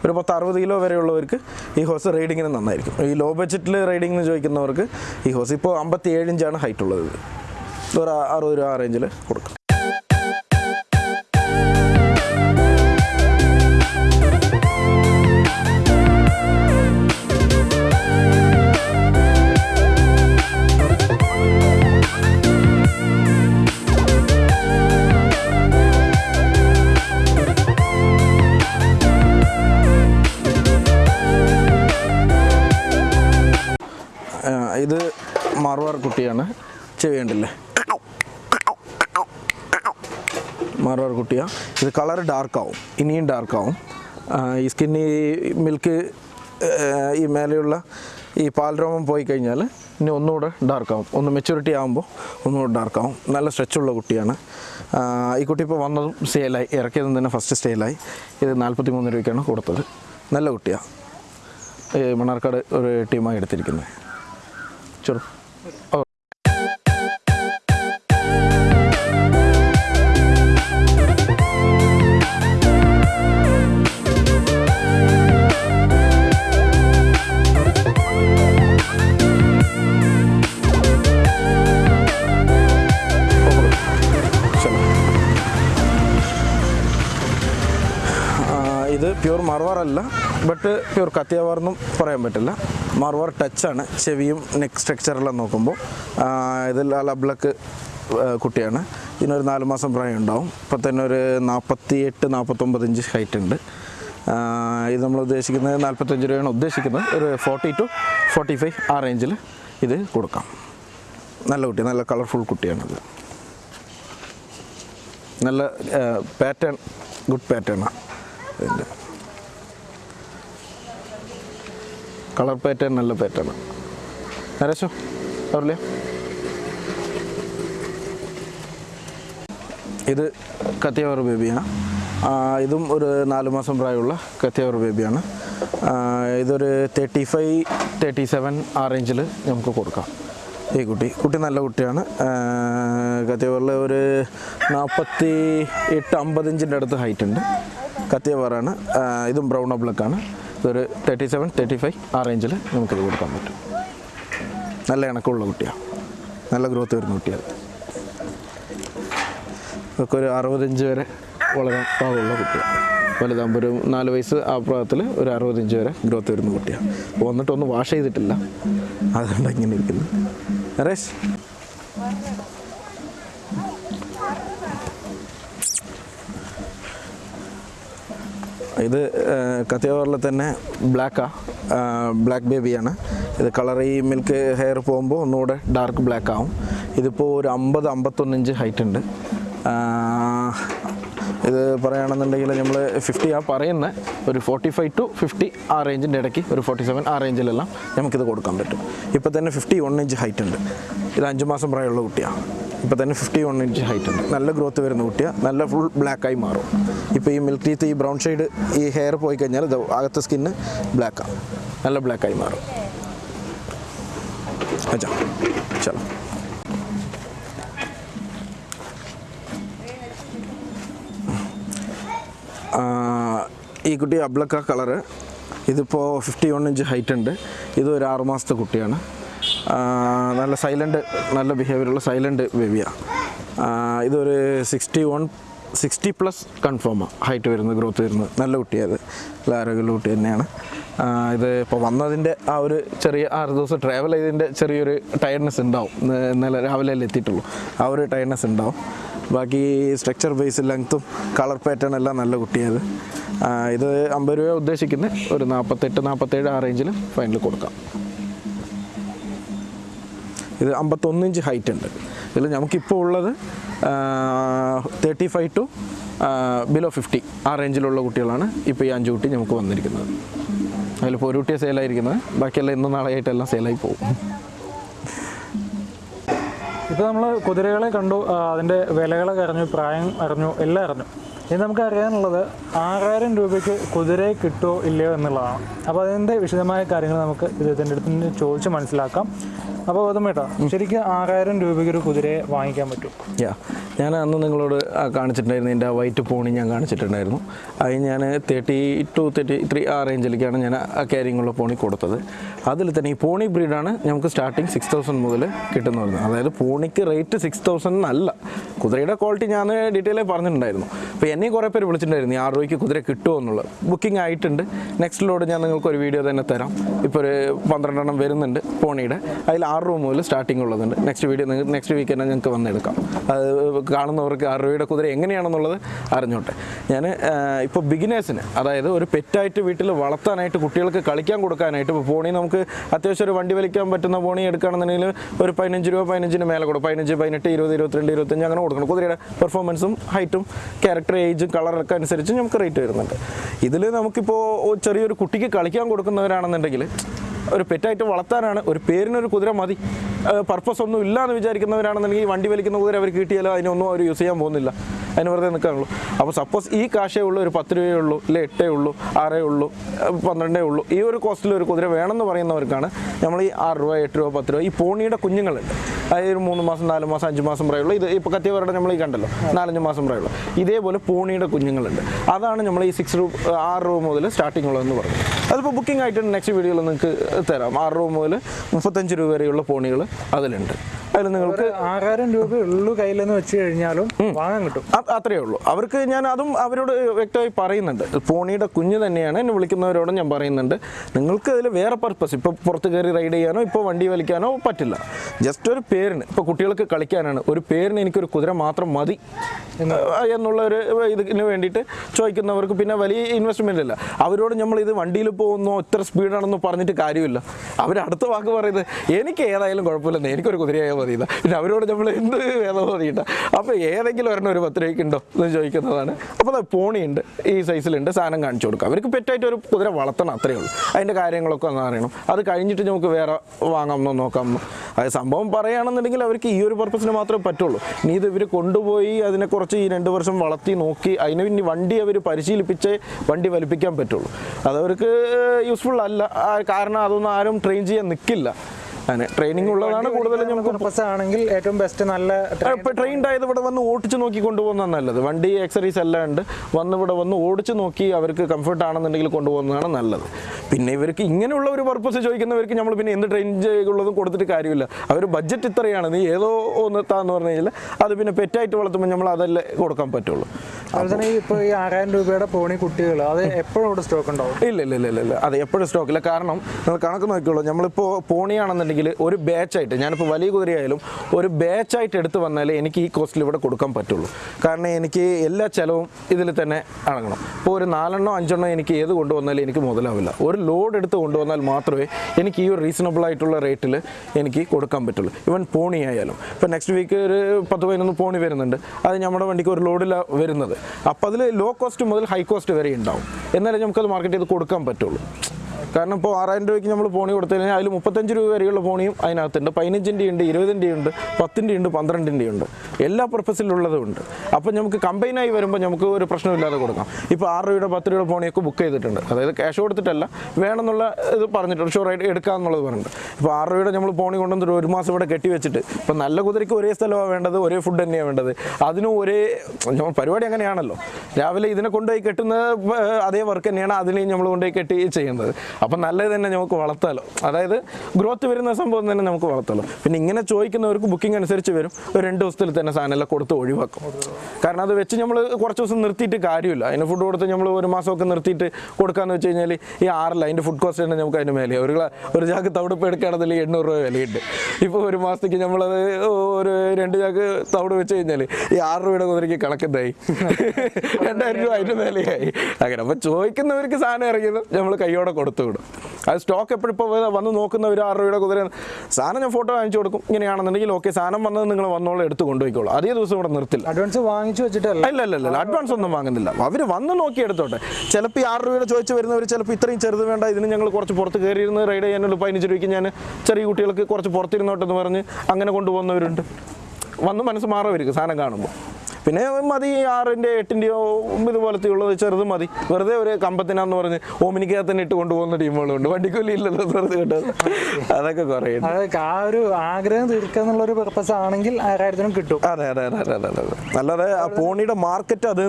ഒരു പത്ത് അറുപത് കിലോ വരെയുള്ളവർക്ക് ഈ ഹോസ് റൈഡിങ്ങിന് നന്നായിരിക്കും. ഈ ലോ ബഡ്ജറ്റിൽ റൈഡിംഗ് എന്ന് ചോദിക്കുന്നവർക്ക് ഈ ഹോസ് ഇപ്പോൾ അമ്പത്തി ഏഴ് ഇഞ്ചാണ് ഹൈറ്റ് ഉള്ളത്. ഒരു അറുപത് രൂപ ആ റേഞ്ചിൽ കൊടുക്കും. മാർവാർ കുട്ടിയാണ് ഇത് കളർ ഡാർക്കാവും ഇനിയും ഡാർക്കാവും. ഈ സ്കിന്നി മിൽക്ക് ഈ മേലെയുള്ള ഈ പാൽരോമം പോയി കഴിഞ്ഞാൽ ഇനി ഒന്നുകൂടെ ഡാർക്കാവും. ഒന്ന് മെച്യൂരിറ്റി ആകുമ്പോൾ ഒന്നുകൂടെ ഡാർക്കാവും. നല്ല സ്ട്രെച്ചുള്ള കുട്ടിയാണ്. ഈ കുട്ടി ഇപ്പോൾ വന്നതും സെയിലായി ഇറക്കിയതും തന്നെ ഫസ്റ്റ് സെയിലായി ഇത് നാൽപ്പത്തി മൂന്ന് രൂപയ്ക്കാണ് കൊടുത്തത്. നല്ല കുട്ടിയാണ് മണ്ണാർക്കാട് ഒരു ടീമായി എടുത്തിരിക്കുന്നത്. ചെറു അല്ല ബട്ട് പ്യൂർ കത്തിയവാറെന്നും പറയാൻ പറ്റില്ല. മാർവാർ ടച്ചാണ് ചെവിയും നെക്ക് സ്ട്രക്ചറെല്ലാം നോക്കുമ്പോൾ ആ, അലബ്ലക്ക് ലബ്ലക്ക് കുട്ടിയാണ്. ഇതിനൊരു നാല് മാസം പ്രായം ഉണ്ടാവും ഇപ്പം തന്നെ ഒരു നാൽപ്പത്തി എട്ട് നാൽപ്പത്തൊമ്പത് ഇഞ്ച് ഹൈറ്റ് ഉണ്ട് ഇത് നമ്മൾ ഉദ്ദേശിക്കുന്നത് നാൽപ്പത്തഞ്ച് രൂപയാണ് ഉദ്ദേശിക്കുന്നത്. ഒരു ഫോർട്ടി ടു ഫോർട്ടി ഫൈവ് ആ റേഞ്ചിൽ ഇത് കൊടുക്കാം. നല്ല കുട്ടി നല്ല കളർഫുൾ കുട്ടിയാണിത്. നല്ല പാറ്റേൺ ഗുഡ് പാറ്റേണാണ് ഇതിന്റെ കളർ പാറ്റേൺ നല്ല പാറ്റേൺ നരേശോ അവരില്ലേ ഇത് കത്തിയവർ ബേബിയാണ് ഇതും ഒരു നാല് മാസം പ്രായമുള്ള കത്തിയവർ ബേബിയാണ്. ഇതൊരു തേർട്ടി ഫൈവ് തേർട്ടി സെവൻ ആ റേഞ്ചിൽ നമുക്ക് കൊടുക്കാം. ഈ കുട്ടി കുട്ടി നല്ല കുട്ടിയാണ്. കത്തിയവറിൽ ഒരു നാൽപ്പത്തി എട്ട് അമ്പത് ഇഞ്ചിന്റെ അടുത്ത് ഹൈറ്റ് ഉണ്ട്. കത്തിയവറാണ് ഇതും ബ്രൗൺ ബ്ലക്കാണ് ഇതൊരു തേർട്ടി സെവൻ തേർട്ടി ഫൈവ് ആ റേഞ്ചിൽ നമുക്കിത് കൊടുക്കാൻ പറ്റും. നല്ല ഇണക്കമുള്ള കുട്ടിയാണ് നല്ല ഗ്രോത്ത് വരുന്ന കുട്ടിയാണ് ഇതൊക്കെ ഒരു അറുപത്തഞ്ച് വരെ വളരാൻ പാകമുള്ള കുട്ടിയാണ് വലുതാകുമ്പോൾ ഒരു നാല് വയസ്സ് ആ പ്രായത്തിൽ ഒരു അറുപത്തഞ്ച് വരെ ഗ്രോത്ത് വരുന്ന കുട്ടിയാണ് വന്നിട്ടൊന്നും വാഷ് ചെയ്തിട്ടില്ല. അതുകൊണ്ട് ഇങ്ങനെ ഇരിക്കുന്നു നരേഷ് ഇത് കത്തിയവറിൽ തന്നെ ബ്ലാക്കാണ് ബ്ലാക്ക് ബേബിയാണ്. ഇത് കളർ ഈ മിൽക്ക് ഹെയർ പോകുമ്പോൾ ഒന്നുകൂടെ ഡാർക്ക് ബ്ലാക്ക് ആവും ഇതിപ്പോൾ ഒരു അമ്പത് അമ്പത്തൊന്നിഞ്ച് ഹൈറ്റ് ഉണ്ട്. ഇത് പറയുകയാണെന്നുണ്ടെങ്കിൽ നമ്മൾ ഫിഫ്റ്റി ആ പറയുന്ന. ഒരു ഫോർട്ടി ഫൈവ് ടു ഫിഫ്റ്റി ആ റേഞ്ചിന്റെ ഇടയ്ക്ക് ഒരു ഫോർട്ടി സെവൻ ആ റേഞ്ചിലെല്ലാം നമുക്കിത് കൊടുക്കാൻ പറ്റും. ഇപ്പോൾ തന്നെ ഫിഫ്റ്റി വൺ ഇഞ്ച് ഹൈറ്റ് ഉണ്ട്. ഇത് അഞ്ച് മാസം പ്രായമുള്ള കുട്ടിയാണ് ഇപ്പോൾ തന്നെ ഫിഫ്റ്റി വൺ ഇഞ്ച് ഹൈറ്റ് ഉണ്ട്. നല്ല ഗ്രോത്ത് വരുന്ന കുട്ടിയാണ് നല്ല ഫുൾ ബ്ലാക്കായി മാറും. ഇപ്പോൾ ഈ മിൽക്ക് ടീത്ത് ഈ ബ്രൗൺ ഷെയ്ഡ് ഈ ഹെയർ പോയി കഴിഞ്ഞാൽ ഇത് അകത്തെ സ്കിന്ന് ബ്ലാക്കാണ് നല്ല ബ്ലാക്കായി മാറും. അച്ഛാ ചലോ ഈ കുട്ടി അബ്ലക്ക കളറ് ഇതിപ്പോൾ ഫിഫ്റ്റി വൺ ഇഞ്ച് ഹൈറ്റ് ഉണ്ട്. ഇത് ഒരു ആറുമാസത്തെ കുട്ടിയാണ്. നല്ല സൈലന്റ് നല്ല ബിഹേവിയറുള്ള സൈലന്റ് ബേബിയാണ് ഇതൊരു സിക്സ്റ്റി വൺ സിക്സ്റ്റി പ്ലസ് കൺഫേമാണ് ഹൈറ്റ് വരുന്നത് ഗ്രോത്ത് വരുന്നത്. നല്ല കുട്ടിയത് നല്ല ആരോഗ്യമുള്ള കുട്ടി തന്നെയാണ്. ഇത് ഇപ്പോൾ വന്നതിന്റെ ആ ഒരു ചെറിയ ആറ് ദിവസം ട്രാവൽ ചെയ്തതിന്റെ ചെറിയൊരു ടയർഡ്നെസ് ഉണ്ടാവും. ഇന്ന് ഇന്നലെ രാവിലെ അല്ലേ എത്തിയിട്ടുള്ളൂ. ആ ഒരു ടയർഡ്നെസ് ഉണ്ടാവും. ബാക്കി സ്ട്രക്ചർ ബേസ് ലെങ്ത്തും കളർ പാറ്റേൺ എല്ലാം നല്ല കുട്ടിയത് ഇത്. അമ്പത് രൂപ ഉദ്ദേശിക്കുന്നത് ഒരു നാൽപ്പത്തെട്ട് നാൽപ്പത്തേഴ് ആ റേഞ്ചിൽ ഫൈനൽ കൊടുക്കാം. ഇത് അമ്പത്തൊന്ന് ഇഞ്ച് ഹൈറ്റ് ഉണ്ട്. ഇതിൽ നമുക്കിപ്പോൾ ഉള്ളത് thirty five to below fifty ആ റേഞ്ചിലുള്ള കുട്ടികളാണ് ഇപ്പോൾ ഈ അഞ്ച് കുട്ടി നമുക്ക് വന്നിരിക്കുന്നത്. അതിലിപ്പോൾ ഒരു കുട്ടിയെ സെയിലായിരിക്കുന്നത് ബാക്കിയെല്ലാം ഇന്നും നാളെയായിട്ടെല്ലാം സെയിലായി പോകും. ഇപ്പോൾ നമ്മൾ കുതിരകളെ കണ്ടു അതിന്റെ വിലകളൊക്കെ അറിഞ്ഞു പ്രായം അറിഞ്ഞു എല്ലാം അറിഞ്ഞു. ഇനി നമുക്ക് അറിയാനുള്ളത് ആറായിരം രൂപയ്ക്ക് കുതിരയെ കിട്ടുമോ ഇല്ലയോ എന്നുള്ളതാണ്. അപ്പോൾ അതിന്റെ വിശദമായ കാര്യങ്ങൾ നമുക്ക് ഇദ്ദേഹത്തിന്റെ അടുത്ത് നിന്ന് ചോദിച്ച് മനസ്സിലാക്കാം. അപ്പോൾ ഗൗതമേട്ടാ ശരിക്കും ആറായിരം രൂപയ്ക്ക് ഒരു കുതിരയെ വാങ്ങിക്കാൻ പറ്റും യാ ഞാൻ അന്ന് നിങ്ങളോട് കാണിച്ചിട്ടുണ്ടായിരുന്നു. എന്റെ വൈറ്റ് പോണി ഞാൻ കാണിച്ചിട്ടുണ്ടായിരുന്നു. അത് ഞാൻ തേർട്ടി ടു തേർട്ടി ത്രീ ആ റേഞ്ചിലേക്കാണ് ഞാൻ ആ ക്യാരിങ്ങുള്ള പോണി കൊടുത്തത്. അതിൽ തന്നെ ഈ പോണി ബ്രീഡാണ് നമുക്ക് സ്റ്റാർട്ടിങ് സിക്സ് തൗസൻഡ് മുതൽ കിട്ടുന്ന അതായത് പോണിക്ക് റേറ്റ് സിക്സ് തൗസൻഡ് അല്ല. കുതിരയുടെ ക്വാളിറ്റി ഞാൻ ഡീറ്റെയിൽ പറഞ്ഞിട്ടുണ്ടായിരുന്നു. അപ്പോൾ എന്നെ കുറേ പേര് വിളിച്ചിട്ടുണ്ടായിരുന്നു ആറ് രൂപയ്ക്ക് കുതിര കിട്ടുമോ എന്നുള്ളത്? ബുക്കിംഗ് ആയിട്ടുണ്ട്. നെക്സ്റ്റ് ലോഡ് ഞാൻ നിങ്ങൾക്ക് ഒരു വീഡിയോ തന്നെ തരാം. ഇപ്പോൾ ഒരു പന്ത്രണ്ടെണ്ണം വരുന്നുണ്ട് പോണിയുടെ. അതിൽ ആറ് രൂപ മുതൽ സ്റ്റാർട്ടിംഗ് ഉള്ളതുണ്ട്. നെക്സ്റ്റ് വീഡിയോ നിങ്ങൾക്ക് നെക്സ്റ്റ് വീക്ക് തന്നെ ഞങ്ങൾക്ക് വന്നെടുക്കാം അത് കാണുന്നവർക്ക് ആറ് രൂപയുടെ കുതിര എങ്ങനെയാണെന്നുള്ളത് അറിഞ്ഞോട്ടെ. ഞാൻ ഇപ്പോൾ ബിഗിനേഴ്സിന് അതായത് ഒരു പെറ്റായിട്ട് വീട്ടിൽ വളർത്താനായിട്ട് കുട്ടികൾക്ക് കളിക്കാൻ കൊടുക്കാനായിട്ട് ഇപ്പോൾ പോണി നമുക്ക് അത്യാവശ്യം ഒരു വണ്ടി വലിക്കാൻ പറ്റുന്ന പോണി എടുക്കുകയാണെന്നുണ്ടെങ്കിൽ ഒരു പതിനഞ്ച് രൂപ പതിനഞ്ചിന് മേലെ കൊടുക്കും. പതിനഞ്ച് പതിനെട്ട് ഇരുപത് ഇരുപത്തിരണ്ട് ഇരുപത്തഞ്ച് അങ്ങനെ കൊടുക്കണം. കുതിരയുടെ പെർഫോമൻസും ഹൈറ്റും ക്യാരക്ടർ ഏജും കളറൊക്കെ അനുസരിച്ച് നമുക്ക് റേറ്റ് വരുന്നുണ്ട്. ഇതിൽ നമുക്കിപ്പോൾ ചെറിയൊരു കുട്ടിക്ക് കളിക്കാൻ കൊടുക്കുന്നവരാണെന്നുണ്ടെങ്കിൽ ഒരു പെറ്റായിട്ട് വളർത്താനാണ് ഒരു പേരിനൊരു കുതിര മതി. പർപ്പസ് ഒന്നും ഇല്ല എന്ന് വിചാരിക്കുന്നവരാണെന്നുണ്ടെങ്കിൽ ഈ വണ്ടി വലിക്കുന്ന കുതിര അവർ കിട്ടിയാലോ അതിനൊന്നും അവർ യൂസ് ചെയ്യാൻ പോകുന്നില്ല. അതിന് വെറുതെ നിൽക്കാനുള്ളൂ അപ്പോൾ സപ്പോസ് ഈ കാശേ ഉള്ളൂ ഒരു പത്ത് രൂപയേ ഉള്ളൂ ഇല്ല എട്ടേ ഉള്ളൂ ആറേ ഉള്ളൂ പന്ത്രണ്ടേ ഉള്ളൂ ഈ ഒരു കോസ്റ്റിൽ ഒരു കുതിര വേണമെന്ന് പറയുന്നവർക്കാണ് നമ്മൾ ഈ ആറ് രൂപ എട്ട് രൂപ പത്ത് രൂപ ഈ പോണിയുടെ കുഞ്ഞുങ്ങളുണ്ട്. അതായത് ഒരു മൂന്ന് മാസം നാല് മാസം അഞ്ച് മാസം പ്രായമുള്ള ഇത് ഇപ്പോൾ കത്തിയവരുടെ നമ്മൾ ഈ കണ്ടല്ലോ നാലഞ്ച് മാസം പ്രായമുള്ള. ഇതേപോലെ പോണിയുടെ കുഞ്ഞുങ്ങളുണ്ട്. അതാണ് നമ്മൾ ഈ സിക്സ് രൂപ ആറ് രൂപ മുതൽ സ്റ്റാർട്ടിംഗ് ഉള്ളതെന്ന് പറയുന്നത് അതിപ്പോൾ ബുക്കിംഗ് ആയിട്ട് നെക്സ്റ്റ് വീഡിയോയിൽ നിങ്ങൾക്ക് തരാം. ആറ് രൂപ മുതൽ മുപ്പത്തഞ്ച് രൂപ വരെയുള്ള പോണികൾ അതിലുണ്ട്. അതിൽ നിങ്ങൾക്ക് ആറായിരം രൂപ ഉള്ളു കയ്യിലെന്ന് വെച്ച് കഴിഞ്ഞാലും വാങ്ങാൻ കിട്ടും. അത് അത്രയേ ഉള്ളൂ. അവർക്ക് ഞാൻ അതും അവരോട് വ്യക്തമായി പറയുന്നുണ്ട്. പോണിയുടെ കുഞ്ഞ് തന്നെയാണ് എന്നെ വിളിക്കുന്നവരോടും ഞാൻ പറയുന്നുണ്ട്. നിങ്ങൾക്ക് അതിൽ വേറെ പർപ്പസ് ഇപ്പോൾ പുറത്ത് കയറി റൈഡ് ചെയ്യാനോ ഇപ്പോൾ വണ്ടി വലിക്കാനോ പറ്റില്ല. ജസ്റ്റ് ഒരു പേരിന്. ഇപ്പോൾ കുട്ടികൾക്ക് കളിക്കാനാണ്. ഒരു പേരിന് എനിക്കൊരു കുതിര മാത്രം മതി. എന്നുള്ള ഒരു ഇതിന് വേണ്ടിയിട്ട് ചോദിക്കുന്നവർക്ക് പിന്നെ വലിയ ഇൻവെസ്റ്റ്മെന്റ് ഇല്ല. അവരോട് നമ്മൾ ഇത് വണ്ടിയിൽ പോകുന്നു ഇത്ര സ്പീഡാണെന്ന് പറഞ്ഞിട്ട് കാര്യമില്ല. അടുത്ത വാക്ക് പറയുന്നത് എനിക്ക് ഏതായാലും കുഴപ്പമില്ലെന്ന് എനിക്കൊരു കുതിരയായാൽ മതിയില്ല. പിന്നെ അവരോട് നമ്മൾ എന്ത് വേദം മതിയിട്ട അപ്പോൾ ഏതെങ്കിലും ഒരെണ്ണം ഒരു പത്ത് രൂപയ്ക്ക് ഉണ്ടോ എന്ന് ചോദിക്കുന്നതാണ്. അപ്പോൾ അത് പോണിയുണ്ട് ഈ സൈസിലുണ്ട് സാധനം കാണിച്ചു കൊടുക്കുക അവർക്ക് പെറ്റായിട്ട് ഒരു കുതിര വളർത്തണം അത്രയേ ഉള്ളൂ. അതിന്റെ കാര്യങ്ങളൊക്കെ ഒന്ന് അറിയണം. അത് കഴിഞ്ഞിട്ട് നമുക്ക് വേറെ വാങ്ങാമെന്നോ നോക്കാമെന്നോ അത് സംഭവം പറയുകയാണെന്നുണ്ടെങ്കിൽ അവർക്ക് ഈ ഒരു പർപ്പസിന് മാത്രമേ പറ്റുള്ളൂ. ഇനി ഇത് ഇവർ കൊണ്ടുപോയി അതിനെ കുറച്ച് ഈ രണ്ട് വർഷം വളർത്തി നോക്കി അതിന് ഇനി വണ്ടി അവർ പരിശീലിപ്പിച്ച് വണ്ടി വലിപ്പിക്കാൻ പറ്റുള്ളൂ. അതവർക്ക് യൂസ്ഫുൾ അല്ല. കാരണം കാരണം അതൊന്നും ആരും ട്രെയിൻ ചെയ്യാൻ നിൽക്കില്ല അങ്ങനെ ട്രെയിനിങ് ഉള്ളതാണ് കൂടുതലും നമുക്ക് ആണെങ്കിൽ ഏറ്റവും ബെസ്റ്റ് നല്ല ട്രെയിൻഡ് ആയത് ഇവിടെ വന്ന് ഓടിച്ച് നോക്കി കൊണ്ടുപോകുന്നതാണ് നല്ലത്. വണ്ടി എക്സറീസ് എല്ലാം ഉണ്ട്. വന്ന് ഇവിടെ വന്ന് ഓടിച്ച് നോക്കി അവർക്ക് കംഫർട്ട് ആണെന്നുണ്ടെങ്കിൽ കൊണ്ടുപോകുന്നതാണ് നല്ലത്. പിന്നെ ഇവർക്ക് ഇങ്ങനെയുള്ള ഒരു പർപ്പസ് ചോദിക്കുന്നവർക്ക് നമ്മൾ പിന്നെ എന്ത് ട്രെയിൻ ചെയ്യുള്ളതും കൊടുത്തിട്ട് കാര്യമില്ല. അവർ ബഡ്ജറ്റ് ഇത്രയാണ്. നീ ഏതോ ഒന്ന് താന്ന് പറഞ്ഞു കഴിഞ്ഞാൽ അത് പിന്നെ പെറ്റായിട്ട് വളർത്തുമ്പോൾ നമ്മൾ അതല്ലേ കൊടുക്കാൻ പറ്റുള്ളൂ. അതുപോലെ ഇപ്പോൾ ഈ ആറായിരം രൂപയുടെ പോണി കുട്ടികൾ അത് എപ്പോഴും ഇവിടെ സ്റ്റോക്ക് ഉണ്ടാവും? ഇല്ല ഇല്ല ഇല്ല ഇല്ല ഇല്ല. അത് എപ്പോഴും സ്റ്റോക്കില്ല കാരണം നിങ്ങൾ കണക്ക് നോക്കിയുള്ളൂ നമ്മളിപ്പോൾ പോണിയാണെന്നുണ്ടെങ്കിൽ ഒരു ബാച്ചായിട്ട് ഞാനിപ്പോൾ വലിയ കുതിരയായാലും ഒരു ബാച്ചായിട്ട് എടുത്തു വന്നാലേ എനിക്ക് ഈ കോസ്റ്റിൽ ഇവിടെ കൊടുക്കാൻ പറ്റുള്ളൂ. കാരണം എനിക്ക് എല്ലാ ചിലവും ഇതിൽ തന്നെ അടങ്ങണം. ഇപ്പോൾ ഒരു നാലെണ്ണോ അഞ്ചെണ്ണോ എനിക്ക് ഏത് കൊണ്ടുവന്നാലും എനിക്ക് മുതലാവില്ല. ഒരു ലോഡ് എടുത്ത് കൊണ്ടുവന്നാൽ മാത്രമേ എനിക്ക് ഈ ഒരു റീസണബിൾ ആയിട്ടുള്ള റേറ്റിൽ എനിക്ക് കൊടുക്കാൻ പറ്റുള്ളൂ. ഇവൻ പോണി ആയാലും ഇപ്പോൾ നെക്സ്റ്റ് വീക്ക് ഒരു പത്ത് പതിനൊന്ന് പോണി വരുന്നുണ്ട്. അത് നമ്മുടെ വണ്ടിക്ക് ഒരു ലോഡിലാണ് വരുന്നത്. അപ്പോൾ അതിൽ ലോ കോസ്റ്റ് മുതൽ ഹൈ കോസ്റ്റ് വരെ ഉണ്ടാവും. എന്നാലേ നമുക്കത് മാർക്കറ്റ് ചെയ്ത് കൊടുക്കാൻ പറ്റുള്ളൂ. കാരണം ഇപ്പോൾ ആറായിരം രൂപയ്ക്ക് നമ്മൾ പോണി കൊടുത്തു കഴിഞ്ഞാൽ അതിൽ മുപ്പത്തഞ്ച് രൂപ വരെയുള്ള ഫോണിയും അതിനകത്തുണ്ട്. പതിനഞ്ചിന്റെ ഉണ്ട് ഇരുപതിന്റെ ഉണ്ട് പത്തിന്റെ ഉണ്ട് പന്ത്രണ്ടിന്റെ ഉണ്ട് എല്ലാ പർപ്പസിലുള്ളതും ഉണ്ട്. അപ്പോൾ നമുക്ക് കമ്പൈനായി വരുമ്പോൾ നമുക്ക് ഒരു പ്രശ്നമില്ലാതെ കൊടുക്കാം. ഇപ്പോൾ ആറ് രൂപയുടെ പത്ത് രൂപയുടെ ഫോണിയൊക്കെ ബുക്ക് ചെയ്തിട്ടുണ്ട്. അതായത് ക്യാഷ് കൊടുത്തിട്ടല്ല വേണമെന്നുള്ള ഇത് പറഞ്ഞിട്ടുണ്ട്. ഷുവറായിട്ട് എടുക്കാമെന്നുള്ളത് പറഞ്ഞിട്ടുണ്ട്. ഇപ്പോൾ ആറ് രൂപയുടെ നമ്മൾ ഫോണി കൊണ്ടുവന്നിട്ട് ഒരു മാസം ഇവിടെ കെട്ടി വെച്ചിട്ട് ഇപ്പോൾ നല്ല കുതിരയ്ക്ക് ഒരേ സ്ഥലമാണ് വേണ്ടത് ഒരേ ഫുഡ് തന്നെയാണ് വേണ്ടത്. അതിനും ഒരേ പരിപാടി അങ്ങനെയാണല്ലോ. രാവിലെ ഇതിനെ കൊണ്ടുപോയി കെട്ടുന്ന അതേ വർക്ക് തന്നെയാണ് അതിനെയും നമ്മൾ കൊണ്ടുപോയി കെട്ടി ചെയ്യുന്നത്. അപ്പം നല്ലത് തന്നെ നമുക്ക് വളർത്താലോ. അതായത് ഗ്രോത്ത് വരുന്ന സംഭവം തന്നെ നമുക്ക് വളർത്താലോ. പിന്നെ ഇങ്ങനെ ചോദിക്കുന്നവർക്ക് ബുക്കിംഗ് അനുസരിച്ച് വരും. ഒരു രണ്ട് ദിവസത്തിൽ തന്നെ സാധനമെല്ലാം കൊടുത്ത് ഒഴിവാക്കും. കാരണം അത് വെച്ച് നമ്മൾ കുറച്ച് ദിവസം നിർത്തിയിട്ട് കാര്യമില്ല. അതിന് ഫുഡ് കൊടുത്ത് നമ്മൾ ഒരു മാസമൊക്കെ നിർത്തിയിട്ട് കൊടുക്കാന്ന് വെച്ച് കഴിഞ്ഞാൽ ഈ ആറില്ല അതിന്റെ ഫുഡ് കോസ്റ്റ് തന്നെ നമുക്ക് അതിന് മേലെ ഒരു ഒരു ചാക്ക് തവിടുപ്പ് എടുക്കുകയാണെങ്കിൽ എണ്ണൂറ് രൂപ വിലയുണ്ട്. ഇപ്പോൾ ഒരു മാസത്തേക്ക് നമ്മളത് ഒരു രണ്ട് ചാക്ക് തവിട് വെച്ച് കഴിഞ്ഞാൽ ഈ ആറ് രൂപയുടെ കുതിരയ്ക്ക് കണക്കെന്തായി? (laughs) രണ്ടായിരം രൂപ അതിന്റെ മേലെയായി. അങ്ങനെ. അപ്പോൾ ചോദിക്കുന്നവർക്ക് സാധനം ഇറങ്ങിയത് നമ്മൾ കൈയോടെ കൊടുത്തു വിടും അത് സ്റ്റോക്ക് എപ്പോഴും ഇപ്പോൾ വന്ന് നോക്കുന്ന ഒരു ആറ് രൂപയുടെ കുതിര സാധനം ഞാൻ ഫോട്ടോ വാങ്ങിച്ചു കൊടുക്കും. ഇങ്ങനെയാണെന്നുണ്ടെങ്കിൽ ഓക്കെ സാധനം വന്നത് നിങ്ങൾ വന്നോളൂ എടുത്ത് കൊണ്ടുപോയിക്കോളൂ. അതേ ദിവസം ഇവിടെ നിർത്തില്ല. അഡ്വാൻസ് വാങ്ങിച്ചു വെച്ചിട്ടല്ല? ഇല്ല ഇല്ല ഇല്ല അഡ്വാൻസ് ഒന്നും വാങ്ങുന്നില്ല. അവർ വന്ന് നോക്കി എടുത്തോട്ടെ. ചിലപ്പോൾ ഈ ആറ് രൂപയുടെ ചോദിച്ച് വരുന്നവർ ചിലപ്പോൾ ഇത്രയും ചെറുത് വേണ്ട ഇതിന് ഞങ്ങൾ കുറച്ച് പുറത്ത് കയറിയിരുന്ന് റൈഡ് ചെയ്യാനുള്ള പതിനഞ്ച് രൂപയ്ക്ക് ഞാൻ ചെറിയ കുട്ടികൾക്ക് കുറച്ച് പുറത്തിരുന്നോട്ടെന്ന് പറഞ്ഞ് അങ്ങനെ കൊണ്ടുപോകുന്നവരുണ്ട്. വന്ന് മനസ്സ് മാറുമായിരിക്കും സാധനം കാണുമ്പോൾ പിന്നെ മതി ആറിന്റെ എട്ടിന്റെയോ ഇതുപോലത്തെ ഉള്ളത് ചെറുത് മതി. വെറുതെ ഒരു കമ്പത്തിനാന്ന് പറഞ്ഞ് ഓമിനിക്കകത്തന്നെ ഇട്ട് കൊണ്ടുപോകുന്ന ടീമുകളുണ്ട്. വണ്ടിക്കൂലി ഇല്ലല്ലോ വെറുതെ കിട്ടും അതൊക്കെ കുറേ ആ ഒരു ആഗ്രഹം തീർക്കുക എന്നുള്ള ഒരു പർപ്പസ് ആണെങ്കിൽ ആറായിരത്തിനും കിട്ടും. അതെ അതെ അതെ അതെ അതെ അല്ലാതെ ആ പോണിയുടെ മാർക്കറ്റ് അത്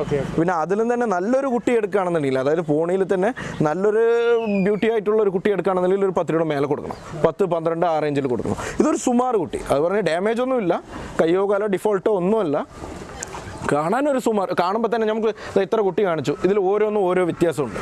ഓക്കെ പിന്നെ അതിലും തന്നെ നല്ലൊരു കുട്ടി എടുക്കുകയാണെന്നുണ്ടെങ്കിൽ അതായത് പോണിയിൽ തന്നെ നല്ലൊരു ബ്യൂട്ടി ആയിട്ടുള്ള ഒരു കുട്ടി എടുക്കുകയാണെന്നുണ്ടെങ്കിൽ ഒരു പത്ത് രൂപ മേലെ കൊടുക്കണം. പത്ത് പന്ത്രണ്ട് ആ റേഞ്ചിൽ കൊടുക്കണം. ഇതൊരു സുമാർ കുട്ടി. അത് പറഞ്ഞാൽ ഡാമേജ് ഒന്നുമില്ല. കയ്യോ കാലോ ഡിഫോൾട്ടോ ഒന്നുമല്ല. കാണാനൊരു സുമാർ കാണുമ്പോൾ തന്നെ നമുക്ക് ഇത്ര കുട്ടി കാണിച്ചു. ഇതിൽ ഓരോന്നും ഓരോ വ്യത്യാസമുണ്ട്.